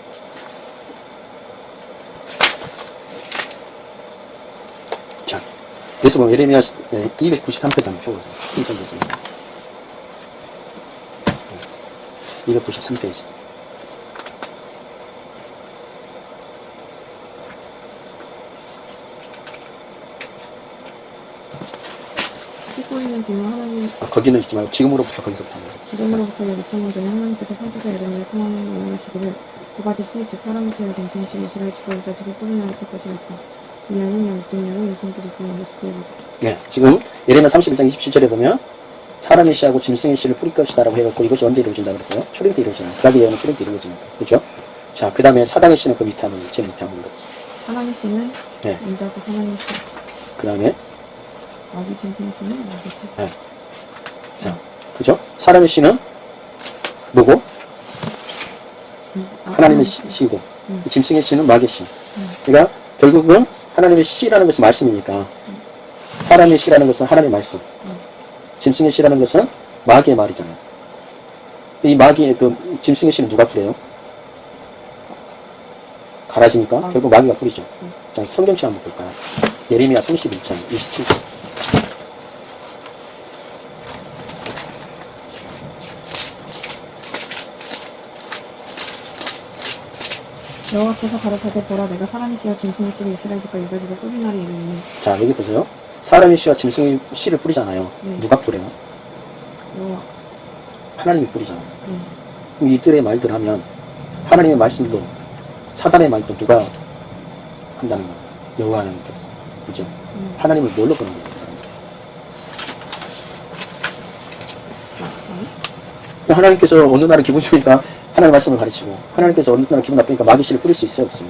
자, 그래서 보면 에레미야 293페이지 한번 펴보세요. 신천지에서 293페이지. 비밀 하나님 아, 거기는 있지 말고 지금으로부터 거기서부터. 지금으로부터 약 2천년 전에 하나님께서 선지자 이름을 통하는 명하시기를 두 가지 씨, 즉 사람의 씨와 짐승의 씨, 이스라엘 지파에다 집을 뿌리나라 쓸 것이었다. 이 안은 약 600년을 예수님께 직분한 것이 뒤에 보자. 네, 지금 예레미야 31장 27절에 보면 사람의 씨하고 짐승의 씨를 뿌릴 것이다 라고 해갖고 이것이 언제 이루어진다 그랬어요? 초림 때 이루어지는 그다음에 예언은 초림 때 이루어지는 거 그렇죠? 자, 그 다음에 사당의 씨는 그 밑에 한번 제일 밑에 한번 보세요. 하나님 씨는 네. 인자고 하나님 씨, 그 다음에 아기 짐승의 씨는 아기 씨. 네. 자, 그죠? 사람의 씨는 아, 하나님의 씨. 씨- 씨고 음. 짐승의 씨는 마귀의 씨. 그러니까 결국은 하나님의 씨라는 것은 말씀이니까 사람의 씨라는 것은 하나님의 말씀. 짐승의 씨라는 것은 마귀의 말이잖아요. 이 마귀의 그 짐승의 씨는 누가 뿌려요? 가라지니까 마귀. 결국 마귀가. 음. 자, 성경책 한번 볼까요? 예레미야 31장 27절. 여호와께서 가로사대 보라 내가 사람의 씨와 짐승의 씨를 이스라엘 집과 유다 집에 뿌리나리 이르니 자, 여기 보세요. 사람의 씨와 짐승의 씨를 뿌리잖아요. 네. 누가 뿌려요? 여호와 하나님이 뿌리잖아요. 네. 그럼 이들의 말들 하면 하나님의 말씀도 사단의 말도 누가 한다는 거예요. 여호와 하나님께서. 그죠? 음. 하나님을 뭘로 끄는 거예요. 아, 하나님께서 어느 날은 기분 좋으니까 하나님의 말씀을 가르치고 하나님께서 어느 날은 기분 나쁘니까 마귀씨를 뿌릴 수 있어요, 없어요?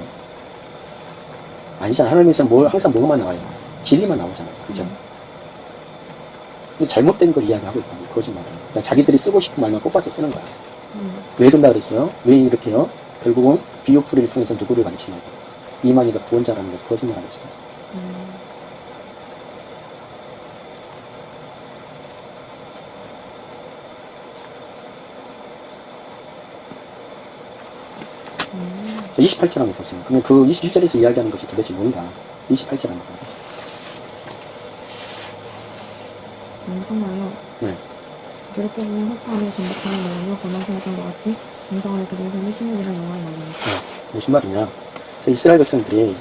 아니잖아. 하나님께서 뭘 항상 뭐만 나와요? 진리만 나오잖아요. 그죠? 근데 잘못된 걸 이야기하고 거예요. 거짓말을. 그러니까 자기들이 쓰고 싶은 말만 뽑아서 쓰는 거야. 음. 왜 그런다 그랬어요? 왜 이렇게 요? 결국은 비오프리를 통해서 누구를 가르치냐고. 이만희가 구원자라는 것을 거짓말하는 거죠. 28절 한번 보세요. 그러면 그 27절에서 이야기하는 것이 도대체 뭔가? 28절 한번 보세요. 명성하여 네. 저렇게 보면 흑파하며 전복하는 영혼과 권한생각한 것 같이 명성하여 삶이 신문이라 영화를 말하니 네. 무슨 말이냐? 자, 이스라엘 백성들이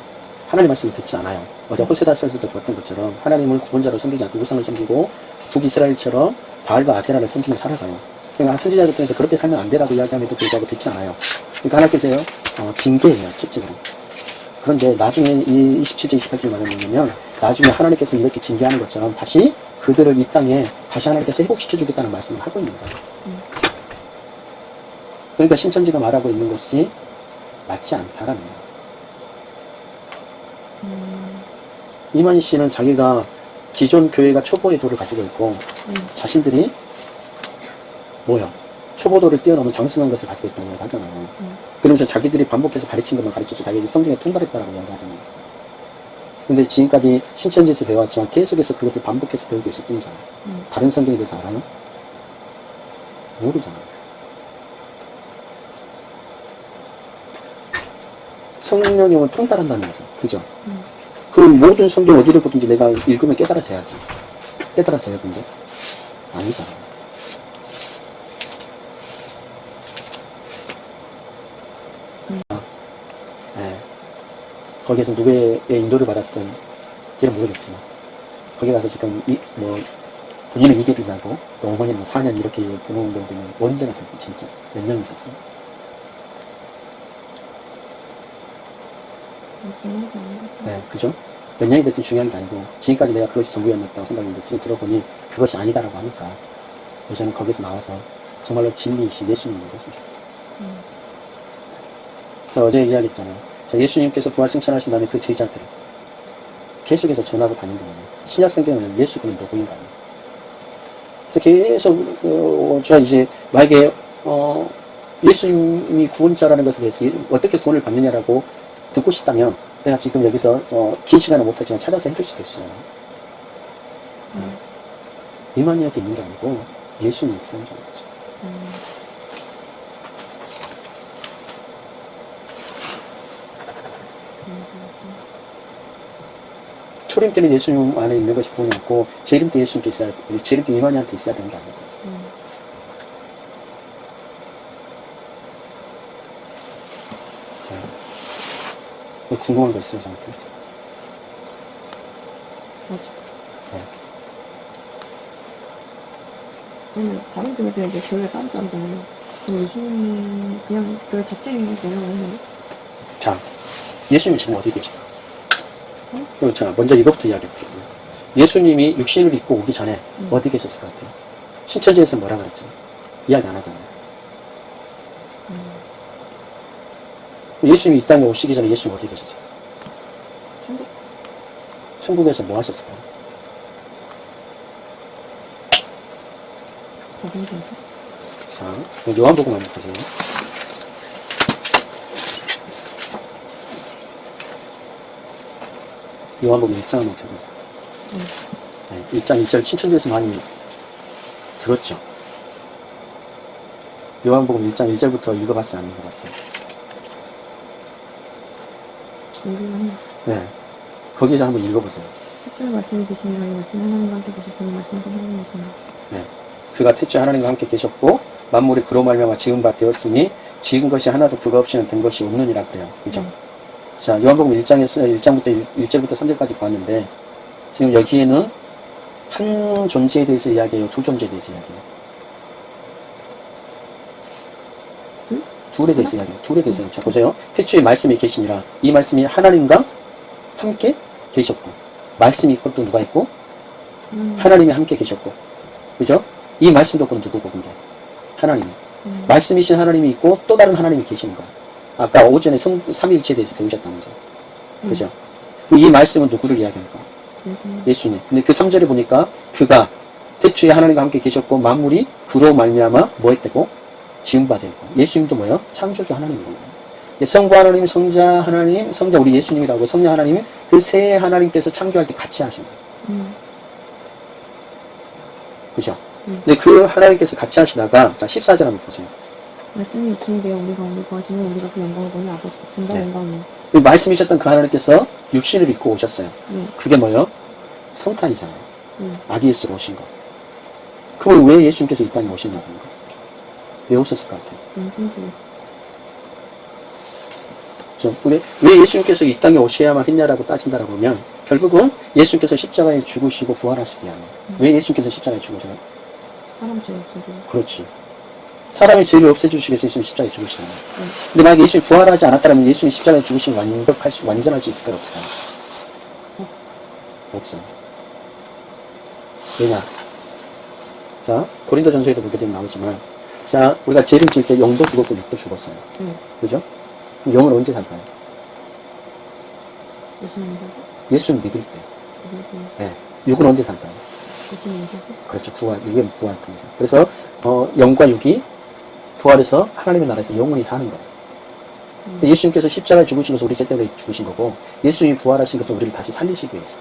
하나님 말씀을 듣지 않아요. 어제 호세다서에서도 봤던 것처럼 하나님을 구원자로 섬기지 않고 우상을 섬기고 북이스라엘처럼 바알과 아세라를 섬기며 살아가요. 그러니까 선지자들 통해서 그렇게 살면 안 되라고 이야기함에도 불구하고 듣지 않아요. 그러니까 하나님께서요, 어, 징계예요, 실질적으로. 그런데 나중에 이 27절, 28절 말은 뭐냐면 나중에 하나님께서 이렇게 징계하는 것처럼 다시 그들을 이 땅에 다시 하나님께서 회복시켜주겠다는 말씀을 하고 있는 거예요. 그러니까 신천지가 말하고 있는 것이 맞지 않다라는 거예요. 이만희 씨는 자기가 기존 교회가 초보의 도를 가지고 있고 음. 자신들이 뭐야 초보도를 뛰어넘은 장승한 것을 가지고 있다고 이야기하잖아요. 음. 그러면서 자기들이 반복해서 가르친 것만 가르쳐서 자기들이 성경에 통달했다라고 이야기하잖아요. 근데 지금까지 신천지에서 배워왔지만 계속해서 그것을 반복해서 배우고 있을 뿐이잖아요. 음. 다른 성경에 대해서 알아요? 모르잖아요. 성령님은 통달한다는 거죠. 그죠? 음. 그 모든 성경 어디를 보든지 내가 읽으면 깨달아져야지. 깨달아져야 근데 아니잖아. 거기에서 누구의 인도를 받았든 제가 모르겠지만 거기 가서 지금 이, 뭐 본인은 이길이 나고 또 어머니는 4년 이렇게 보는 경우는 언제나 진- 진짜 몇년 있었어요. 네, 그죠? 몇 년이 됐든 중요한 게 아니고 지금까지 내가 그것이 전부였다고 생각했는데 지금 들어보니 그것이 아니다라고 하니까 저는 거기서 나와서 정말로 진리이신 예수님을 했으면 좋겠어요. 음. 저 어제 이야기했잖아요. 저 예수님께서 부활 승천하신 다음에 그 제자들 계속해서 전하고 다닌 거예요. 신약 성경은 예수 그는 누구인가. 그래서 계속 어, 저 이제 만약에 어, 예수님이 구원자라는 것에 대해서 어떻게 구원을 받느냐라고 듣고 싶다면 내가 지금 여기서 어, 긴 시간은 못하지만 찾아서 해줄 수도 있어요. 음. 이만희에게 있는 게 아니고 예수님 구원자인 거죠. 음. 초림 때는 예수님 안에 있는 것이 구원이었고 재림 때 예수님께 있어야 재림 때 이만희한테 있어야 되는 게 아니고 음. 네. 궁금한 거 있어요 저한테? 맞아. 네. 그러면 다른 교회들 이제 교회. 그럼 예수님이 그냥 자체에 내려가 있나요? 자, 예수님 지금 어디 계시다? 응? 그렇죠. 먼저 이것부터 이야기할게요. 예수님이 육신을 입고 오기 전에 음. 어디 계셨을 것 같아요? 신천지에서 뭐라 그랬죠? 이야기 안 하잖아요. 음. 예수님이 이 땅에 오시기 전에 예수님 어디 계셨어요? 천국 천국에서 뭐 하셨을까요? 거기 계세요? 자, 그럼 요한복음 한번 보세요. 요한복음 1장 한번 펴보세요. 음. 네, 1장 1절 신천지에서 많이 들었죠. 요한복음 1장 1절부터 읽어봤어요? 안 읽어봤어요? 네. 거기서 한번 읽어보세요. 특별 말씀이 되시니라 이 말씀 하나님과 함께 계셨으니 말씀과 하나님이시니 네. 그가 태초에 하나님과 함께 계셨고 만물이 그로 말미암아 지은 바 되었으니 지은 것이 하나도 그가 없이는 된 것이 없느니라 그래요. 그죠? 음. 자, 요한복음 1장에서 1장부터 1, 절부터 3절까지 봤는데 지금 여기에는 한 존재에 대해서 이야기해요. 두 존재에 대해서 이야기해요. 둘? 둘에 대해서 이야기해요. 둘에 대해서. 자, 보세요. 태초에 말씀이 계시니라. 이 말씀이 하나님과 함께 계셨고 말씀이 있고 또 누가 있고 음. 하나님이 함께 계셨고 그죠? 이 말씀도 그건 누구고 근데 하나님 음. 말씀이신 하나님이 있고 또 다른 하나님이 계시는 거예요 아까 오전에 성, 삼위일체에 대해서 배우셨다면서 그죠? 이 말씀은 누구를 이야기합니까? 예수님 예수님 근데 그 3절에 보니까 그가 태초에 하나님과 함께 계셨고 만물이 그로 말미암아 뭐 했대고 지음바 되고 예수님도 뭐예요? 창조주 하나님인 거예요 성부 하나님, 성자 하나님, 성자 우리 예수님이라고 성자 하나님 그세 하나님께서 창조할 때 같이 하신 거예요 음. 그죠? 음. 근데 그 하나님께서 같이 하시다가, 자, 14절 한번 보세요. 말씀이 육신이 되어 우리가 오늘 구하시면 우리가 그 영광을 보니 아버지 같은가 네. 영광이요 이 말씀이셨던 그 하나님께서 육신을 입고 오셨어요. 네. 그게 뭐예요? 성탄이잖아요. 네. 아기 예수로 오신 거. 그럼 왜 예수님께서 이 땅에 오셨냐는 거. 왜 오셨을 것 같아요? 영생주 그죠? 근데 왜 예수님께서 이 땅에 오셔야만 했냐라고 따진다라고 하면, 결국은 예수님께서 십자가에 죽으시고 부활하시기 위함이에요. 왜 예수님께서 십자가에 죽으세요? 사람 죄 없어져 그렇지. 사람의 죄를 없애주시기 위해서 예수님 십자가에 죽으시는 거예요. 네. 근데 만약에 예수님이 부활하지 않았다면 예수님이 십자가에 죽으신 완벽할 수, 완전할 수 있을까요? 없을까요? 없어요. 왜냐? 자, 고린도 전서에도 보게 되면 나오지만, 자, 우리가 죄를 지을 때 영도 죽었고 육도 죽었어요. 네. 그죠? 영은 언제 살까요? 예수님 예수를 믿을 때. 네. 육은 언제 살까요? 예수님 그렇죠. 부활, 이게 부활을 통해서. 그래서, 어, 영과 육이 부활해서 하나님의 나라에서 영원히 사는 거예요. 음. 예수님께서 십자가에 것은 우리 죄 때문에 죽으신 거고, 예수님이 부활하신 것은 우리를 다시 살리시기 위해서.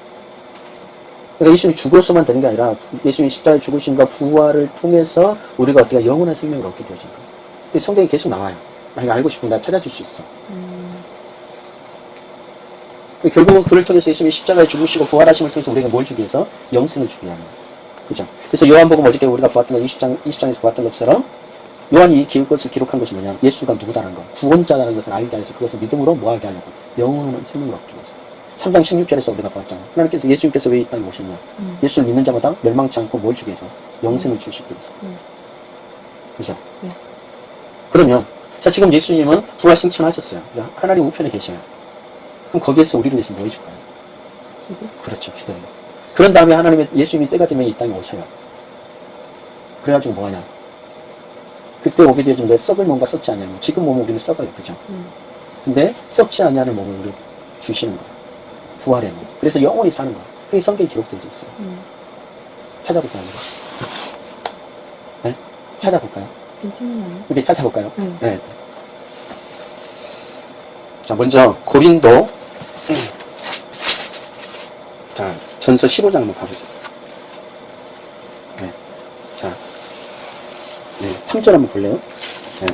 그러니까 예수님이 죽어서만 되는 게 아니라, 예수님이 십자가에 죽으신과 부활을 통해서 우리가 어떻게 영원한 생명을 얻게 되어진 거예요. 성경이 계속 나와요. 아, 이거 알고 싶으면 나 찾아줄 수 있어. 음. 결국은 그를 통해서 예수님이 십자가에 죽으시고 부활하심을 통해서 우리가 뭘 주기 위해서? 영생을 주기 위함. 그죠? 그래서 요한복음 어저께 우리가 보았던 거 20장, 20장에서 보았던 것처럼 요한이 이 기록 것을 기록한 것이 뭐냐? 예수가 누구다라는 거. 구원자라는 것을 알게 해서 그것을 믿음으로 뭐하게 하려고. 영원한 생명을 얻기 위해서. 3장 16절에서 우리가 봤잖아. 하나님께서 예수님께서 왜 이 땅에 오셨냐? 음. 예수를 믿는 자마다 멸망치 않고 뭘 주기 위해서? 영생을 주시기 위해서. 음. 그죠? 네. 그러면, 자, 지금 예수님은 부활 승천하셨어요. 이제 하나님 우편에 계셔요. 그럼 거기에서 우리를 위해서 뭐 해줄까요? 기도. 그렇죠. 기도해요. 그런 다음에 하나님의 예수님이 때가 되면 이 땅에 오셔요. 그래가지고 뭐하냐? 그때 오게 내 썩을 몸과 썩지 않냐는 거. 지금 몸은 우리는 썩어요. 그죠? 음. 근데 썩지 않냐는 몸을 우리 주시는 거예요. 부활의 몸. 그래서 영원히 사는 거예요. 그게 성경에 기록되어 있어요. 음. 찾아볼까요? 네? 찾아볼까요? 좀 틀리나요? 이렇게 찾아볼까요? 네. 네. 자, 먼저 고린도 자, 전서 15장 한번 가보세요. 네. 자, 네, 3절 한번 볼래요? 네.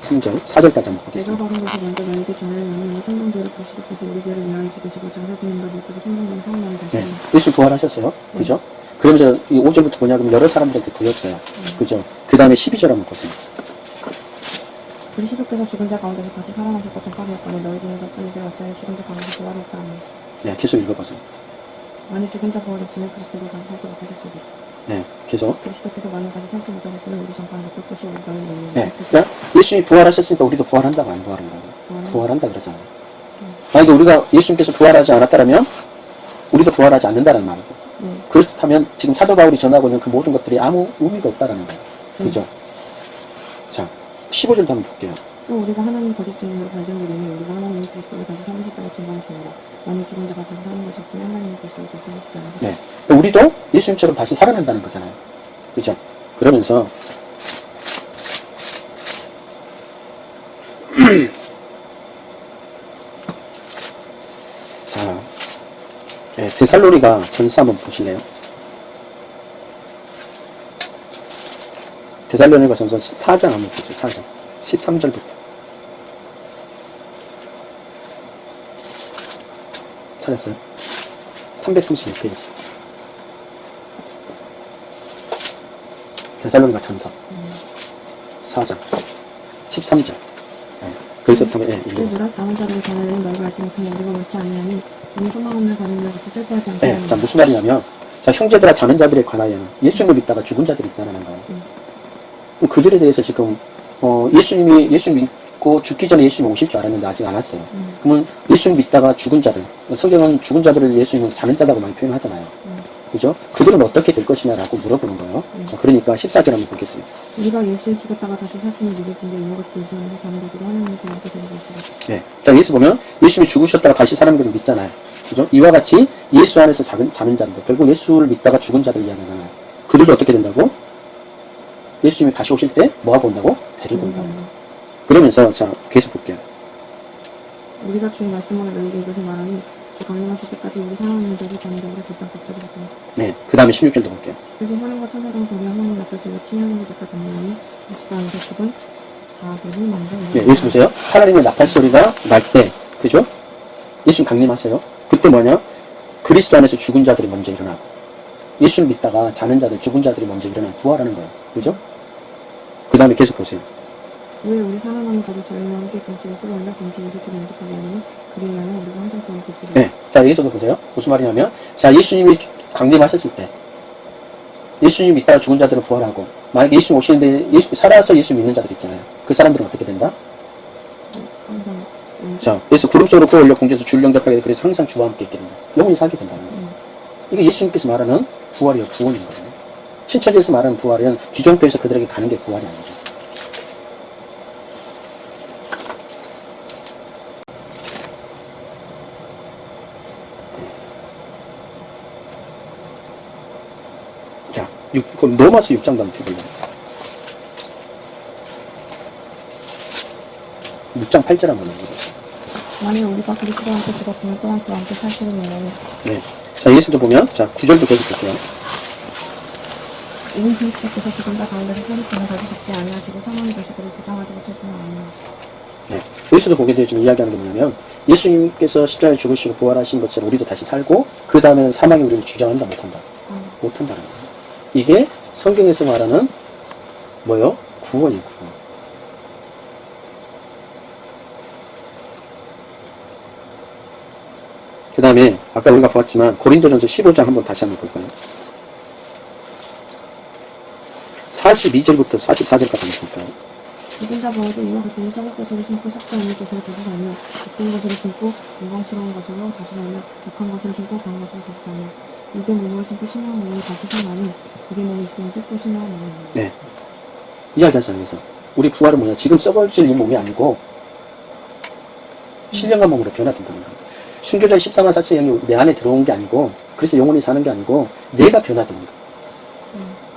3절, 4절까지 한번 보겠습니다. 받은 먼저 우리 죄를 위하여 죽으시고 생명된 성령을 네. 다시 예수 부활하셨어요. 그죠? 그러면서 이 5절부터 뭐냐 그러면 여러 사람들한테 보였어요. 음. 그죠? 그 다음에 12절 한번 보세요. 그리스도께서 죽은 자 가운데서 다시 살아나실 것처럼 파리였다면 너희 중에서 뿐이들 어찌하여 죽은 자 가운데서 부활했다 하니 네, 계속 읽어보세요. 만일 죽은 자 부활이 없으면 그리스도로 다시 살지 못하셨으리 네, 계속. 그리스도께서 만일 다시 살지 못하셨으면 우리 전파는 것이 우리 너희 너희 네. 그러니까 예수님이 부활하셨으니까 우리도 부활한다고 안 부활한다고? 부활은 부활한다 그러잖아요. 만약에 우리가 예수님께서 부활하지 않았다면 우리도 부활하지 않는다는 말이고 네. 그렇다면 지금 사도 바울이 전하고 있는 그 모든 것들이 아무 의미가 없다라는 거예요. 그죠? 자, 15절도 한번 볼게요. 또 우리가 하나님 거짓 증인으로 발견되리니 우리가 하나님이 그리스도를 다시 살리셨다고 증거했습니다. 만일 죽은 자가 다시 사는 것이 없으면 하나님이 그리스도를 다시 않으셨다. 네. 그러니까 우리도 예수님처럼 다시 살아난다는 거잖아요. 그죠? 그러면서 *clears throat* 자, 네, 데살로니가 전서 한번 보실래요? 데살로니가 전서 4장 한번 보세요. 4장. 13절부터. 찾았어요? 336페이지. 데살로니가 전서 4장 13절. 네. 예, 작은 전하는 알지 못한 아니하니 소망 같이 슬퍼하지 않게 네, 하니 자 무슨 말이냐면 자 형제들아 자는 자들에 관하여는 예수님을 믿다가 죽은 자들이 있다는 거예요. 음. 그들에 대해서 지금 어, 예수님이 예수 믿고 죽기 전에 예수님이 오실 줄 알았는데 아직 안 왔어요. 음. 그러면 예수님 믿다가 죽은 자들 성경은 죽은 자들을 예수님은 자는 자라고 많이 표현하잖아요. 음. 그죠? 그들은 어떻게 될 것이냐라고 물어보는 거예요. 자, 그러니까 14절 한번 보겠습니다. 우리가 예수를 죽었다가 다시 사시는 믿을진데 이와 같이 예수님에서 자는 자들이 하나님의 자녀게 되는 것이다. 네. 자, 예수 보면 예수님이 죽으셨다가 다시 걸 믿잖아요. 그죠? 이와 같이 예수 안에서 자는, 자는 자들. 결국 예수를 믿다가 죽은 자들 이야기하잖아요. 그들도 어떻게 된다고? 예수님이 다시 오실 때 뭐하고 온다고? 데리고 온다고. 그러면서 자, 계속 볼게요. 우리가 주의 말씀으로 너희에게 이것을 말하니 주 강림하실 때까지 우리 사랑하는 자들 자녀들을 뒷땅 덮어주겠다. 네. 그 다음에 16절도 볼게요. 그래서 하나님과 천사장 소리 하나님 앞에 들려 친형을 줬다 강림하니 다시 안에서 죽은 자들이 먼저 네, 예수 보세요. 하나님의 나팔 소리가 날 때, 그죠? 예수님 강림하세요. 그때 뭐냐? 그리스도 안에서 죽은 자들이 먼저 일어나고, 예수를 믿다가 자는 자들, 죽은 자들이 먼저 일어나 부활하는 거예요. 그죠? 그 다음에 계속 보세요. 왜 우리 살아남은 자들 저희와 함께 공지를 끌어올려 공주에서 좀 만족하게 하느니 그리 인하여 우리가 항상 좋은 기술이 네. 자, 여기서도 보세요. 무슨 말이냐면, 자, 예수님이 강림하셨을 때, 예수님 믿다가 죽은 자들은 부활하고, 만약에 예수 오시는데, 예수, 살아서 예수 믿는 자들 있잖아요. 그 사람들은 어떻게 된다? 항상 음, 자, 예수 구름 속으로 끌어올려 공주에서 줄 영접하게 돼. 그래서 항상 주와 함께 있게 된다. 영원히 살게 된다는 거예요. 음. 이게 예수님께서 말하는 부활이요, 구원인 거예요. 신천지에서 말하는 부활은 기존교에서 그들에게 가는 게 부활이 아니죠. 자, 육, 그럼 로마서 6장 한번 펴볼래요. 6장 8절 한번 읽어보세요. 만일 우리가 그리스도와 함께 죽었으면 또한 그와 함께 살기를 원하니 네. 자, 예수도 보면, 자, 9절도 계속 볼게요. 이는 그리스도께서 죽은 자 가운데서 다시 죽지 아니하시고 사망이 다시 그를 부정하지 못할 줄 아니라 네. 여기서도 보게 되지만 이야기하는 게 뭐냐면 예수님께서 십자가에 죽으시고 부활하신 것처럼 우리도 다시 살고 그 다음에는 사망이 우리를 주장한다 못한다 어, 못한다는 거예요. 이게 성경에서 말하는 뭐요? 구원이에요 구원. 그 다음에 아까 우리가 보았지만 고린도전서 15장 한번 다시 한번 볼까요? 42절부터 44절까지 한번 볼까요? 죽은 자 바울도 이와 같으니 썩을 것으로 심고 썩지 않는 것으로 다시 살며 예쁜 것으로 심고 영광스러운 것으로 다시 살며 욕한 것으로 심고 강한 것으로 다시 살며 육의 몸으로 심고 신령한 몸으로 다시 살나니 육의 몸이 있으니 또 신령한 몸이 있는 네. 이야기하잖아요. 그래서 우리 부활은 뭐냐? 지금 썩어질 이 몸이 아니고 신령한 몸으로 변화된다는 거예요. 순교자 14만 4천 영이 내 안에 들어온 게 아니고 그래서 영혼이 사는 게 아니고 내가 변화되는 거예요.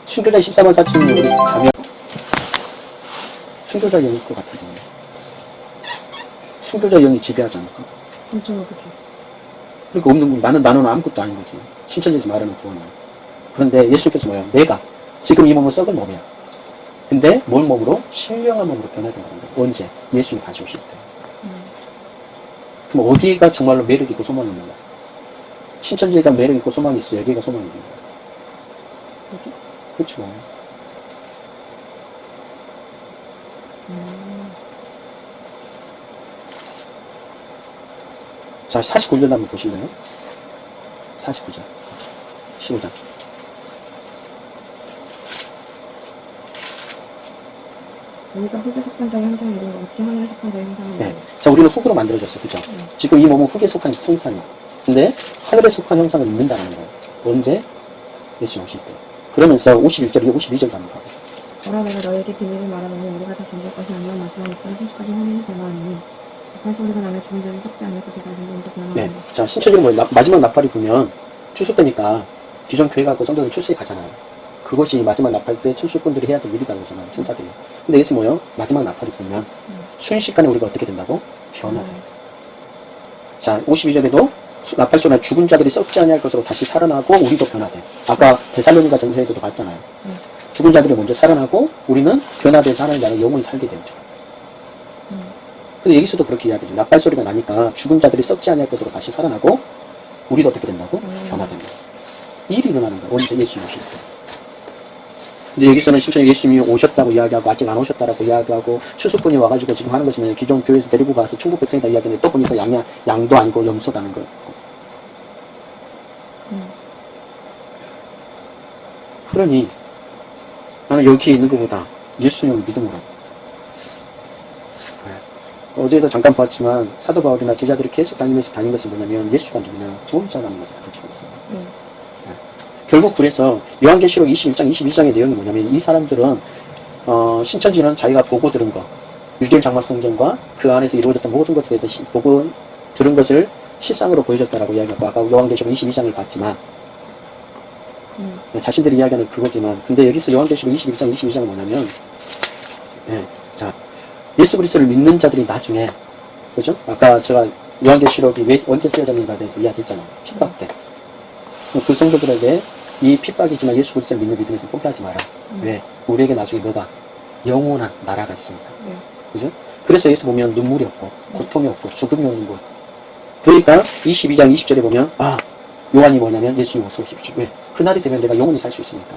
순교자 14만 4천 영이 우리 자면 순교자 영일 것 같은데 순교자 영이 지배하지 않을까? 엄청 어떻게 그러니까 없는 건 나는 나는 아무것도 아닌 거지. 신천지에서 말하는 구원이야. 그런데 예수께서 뭐야? 내가 지금 이 몸은 썩은 몸이야. 근데 뭔 몸으로? 신령한 몸으로 변화된다는 거야. 언제? 예수님 다시 오실 때. 그럼 어디가 정말로 매력 있고 소망이 있는 거야? 신천지가 매력 있고 소망이 있어. 여기가 소망이 있는 거야. 여기? 그렇죠. 자, 49절 한번 보실래요? 49절. 15장. 여기가 흙에 속한 자의 것 같이 하늘에 속한 자의 형상을 네. 자, 우리는 흙으로 만들어졌어. 그죠? 지금 이 몸은 흙에 속한 형상이야. 근데 하늘에 속한 형상을 입는다는 거예요. 언제? 예수 오실 때. 그러면서 51절에 52절 가는 거예요. 어라 내가 너에게 비밀을 말하노니 우리가 다 잠들 것이 아니라 마지막 이때는 순식간에 화면이 변화하니 나팔 소리가 나며 죽은 자를 썩지 않을 것이 다시 몸도 변화하니 네. 자, 뭐예요? 나- 마지막 나팔이 불면 출소되니까 기존 교회 가고 성도들 출소에 가잖아요. 그것이 마지막 나팔 때 출소꾼들이 해야 될 일이라는 거잖아요. 천사들이. 근데 여기서 뭐예요? 마지막 나팔이 불면 순식간에 우리가 어떻게 된다고? 변화돼. 자, 52절에도 나팔 소리나 죽은 자들이 썩지 아니할 것으로 다시 살아나고 우리도 변화돼. 아까 데살로니가 전서에도 봤잖아요. 죽은 자들이 먼저 살아나고 우리는 변화돼서 하나님 나라 영원히 살게 되죠. 근데 여기서도 그렇게 이야기죠. 나팔 소리가 나니까 죽은 자들이 썩지 아니할 것으로 다시 살아나고 우리도 어떻게 된다고? 변화됩니다. 이 일이 일어나는 거예요. 언제 예수 오실 때. 근데 여기서는 실제 예수님이 오셨다고 이야기하고 아직 안 오셨다라고 이야기하고 추수꾼이 와가지고 지금 하는 것이면 기존 교회에서 데리고 가서 천국 백성이다 이야기하는데 또 보니까 양양, 양도 아니고 염소다는 거예요. 그러니 나는 여기 있는 것보다 예수님을 믿음으로 네. 어제도 잠깐 봤지만 사도 바울이나 제자들이 계속 다니면서 다닌 것은 뭐냐면 예수가 누구냐 구원자라는 것을 가르치고 있어요. 네. 결국 그래서 요한계시록 21장 22장의 내용이 뭐냐면 이 사람들은 어, 신천지는 자기가 보고 들은 거 유절 장막 성전과 그 안에서 이루어졌던 모든 것에 대해서 시- 보고 들은 것을 실상으로 보여줬다라고 이야기하고 아까 요한계시록 22장을 봤지만 음. 네, 자신들이 이야기하는 그거지만 근데 여기서 요한계시록 21장 22장은 뭐냐면 네, 자 예수 그리스도를 믿는 자들이 나중에 그죠? 아까 제가 요한계시록이 왜 언제 쓰여졌는가에 대해서 이야기했잖아요 핍박 때 그 성도들에게 이 핍박이지만 예수 그리스도를 믿는 믿음에서 포기하지 마라. 왜? 우리에게 나중에 뭐가? 영원한 나라가 있으니까. 네. 그죠? 그래서 여기서 보면 눈물이 없고, 고통이 없고, 죽음이 없는 곳. 그러니까 22장 20절에 보면, 아, 요한이 뭐냐면 예수님 어서 오십시오. 왜? 그날이 되면 내가 영원히 살 수 있으니까.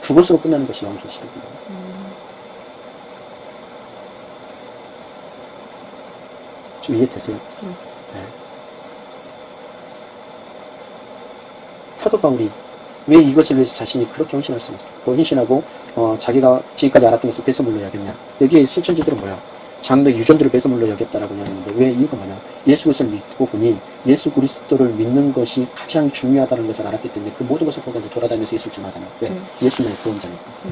그것으로 끝나는 것이 요한계시록이에요. 좀 이해되세요? 네. 네. 사도 바울이 왜 이것을 위해서 자신이 그렇게 헌신할 수 있을까? 그 헌신하고 어, 자기가 지금까지 알았던 것을 뺏어물로 여겼냐? 여기에 실천지들은 뭐야? 장로 유전들을 뺏어물로 여겼다라고 이야기하는데 왜 이유가 뭐냐? 예수 그리스도를 믿고 보니 예수 그리스도를 믿는 것이 가장 중요하다는 것을 알았기 때문에 그 모든 것을 포기하고 돌아다니면서 예수를 증하잖아요. 왜? 네. 예수님의 구원자니까. 네.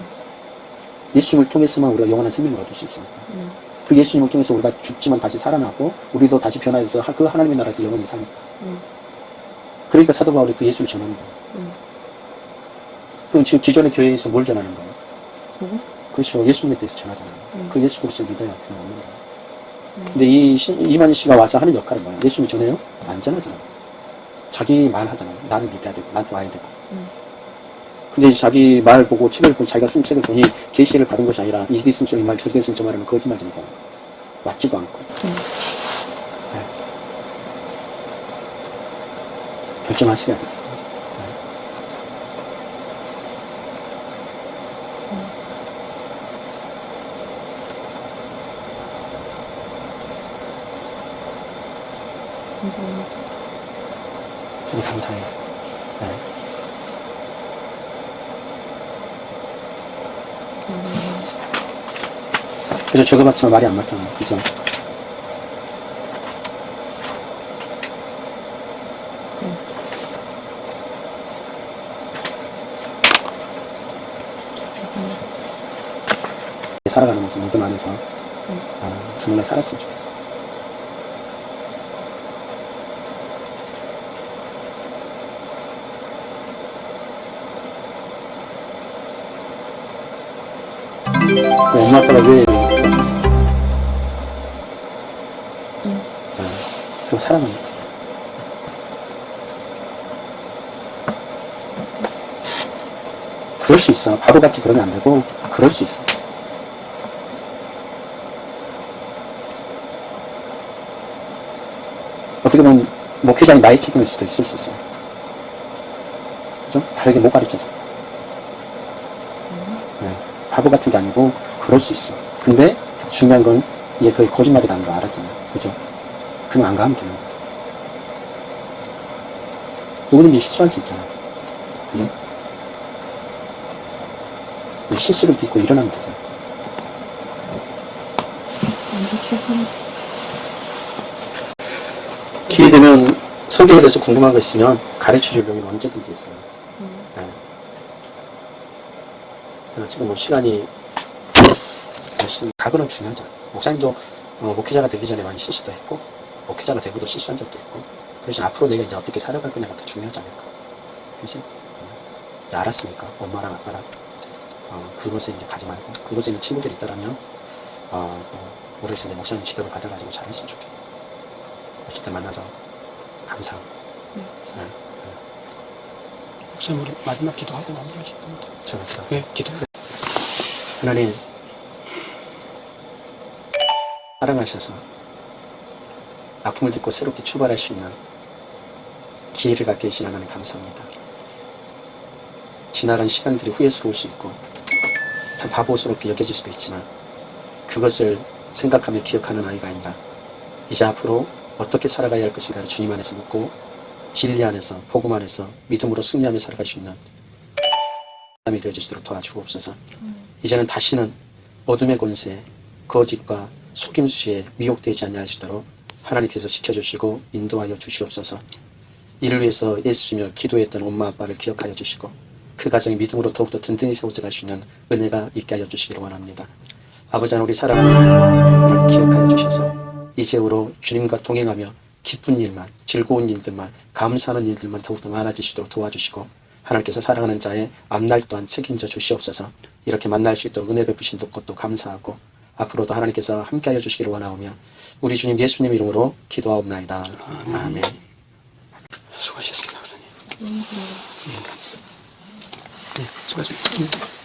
예수님을 통해서만 우리가 영원한 생명을 얻을 수 있으니까. 네. 그 예수님을 통해서 우리가 죽지만 다시 살아나고 우리도 다시 변화해서 하- 그 하나님의 나라에서 영원히 사니까. 네. 그러니까 사도 바울이 그 예수를 전하는 거예요. 네. 그럼 지금 기존의 교회에서 뭘 전하는 거예요? 보고 그렇죠. 예수님에 대해서 전하잖아요. 네. 그 예수 그리스도 믿어야 구원 없는 거예요. 근데 이 시- 이만희 씨가 와서 하는 역할은 뭐예요? 예수님 전해요? 안 전하잖아요. 자기 말 하잖아요. 나는 믿어야 되고, 나한테 와야 되고. 음. 근데 이제 자기 말 보고 책을 보고 자기가 쓴 책을 보니 계시를 받은 것이 아니라 이게 있으면 저이 말, 저게 있으면 저 말하면 거짓말쟁이다. 맞지도 않고 네. 네. 결정하셔야 돼요. 진짜. 네. 감사합니다. 저도 감사해요. 네. 그죠? 적어봤지만 말이 안 맞잖아요. 그죠? 네. 살아가는 모습 믿음 안에서 네. 아, 정말 살았으면 좋겠어요. 엄마 아빠가 왜 사랑합니다. 그럴 수 있어. 바보같이 그러면 안 되고, 그럴 수 있어. 어떻게 보면 목회자의 나의 책임일 수도 있을 수 있어요. 그죠? 다르게 못 가르쳐서. 네. 바보 같은 게 아니고, 그럴 수 있어. 근데 중요한 건 이제 그게 거짓말이라는 거 알았잖아요. 그죠? 그냥 안 가면 거야. 누구든지 실수할 수 있잖아. 그죠? 실수를 딛고 일어나면 되잖아. 기회 되면 소개에 대해서 궁금한 거 있으면 가르쳐 줄 용이 언제든지 있어요. 네. 그래서 지금 뭐 시간이 각오는 중요하죠. 목사님도 어, 목회자가 되기 전에 많이 실수도 했고 목회자가 되고도 실수한 적도 있고 그래서 앞으로 내가 이제 어떻게 살아갈 거냐가 더 중요하지 않을까. 그지? 네, 알았으니까 엄마랑 아빠랑 어, 그곳에 이제 가지 말고 그곳에 있는 친구들이 있다라면 어, 또 모르겠어요. 이제 목사님 지도를 받아가지고 잘 했으면 좋겠다. 어쨌든 만나서 감사하고 네. 네. 목사님 우리 마지막 기도하고 마무리하실 겁니다. 저는 기도 네, 기도. 하나님 사랑하셔서 아픔을 딛고 새롭게 출발할 수 있는 기회를 갖게 해주신 하나님 감사합니다. 지나간 시간들이 후회스러울 수 있고 참 바보스럽게 여겨질 수도 있지만 그것을 생각하며 기억하는 아이가 아니라 이제 앞으로 어떻게 살아가야 할 것인가를 주님 안에서 묻고 진리 안에서 복음 안에서 믿음으로 승리하며 살아갈 수 있는 사람이 되어주시도록 도와주옵소서. 이제는 다시는 어둠의 권세, 거짓과 속임수에 미혹되지 않게 하시도록 하나님께서 지켜주시고 인도하여 주시옵소서. 이를 위해서 애쓰며 기도했던 엄마 아빠를 기억하여 주시고 그 가정이 믿음으로 더욱더 든든히 세워져 갈 수 있는 은혜가 있게 하여 주시기를 원합니다. 아버지 하나님 우리 사랑하는 기억하여 주셔서 이제후로 주님과 동행하며 기쁜 일만 즐거운 일들만 감사하는 일들만 더욱더 많아지시도록 도와주시고 하나님께서 사랑하는 자의 앞날 또한 책임져 주시옵소서 이렇게 만날 수 있도록 은혜 베푸신 것도 감사하고 앞으로도 하나님께서 함께하여 주시기를 원하오며 우리 주님 예수님 이름으로 기도하옵나이다. 아멘. 수고하셨습니다. 네, 수고하셨습니다.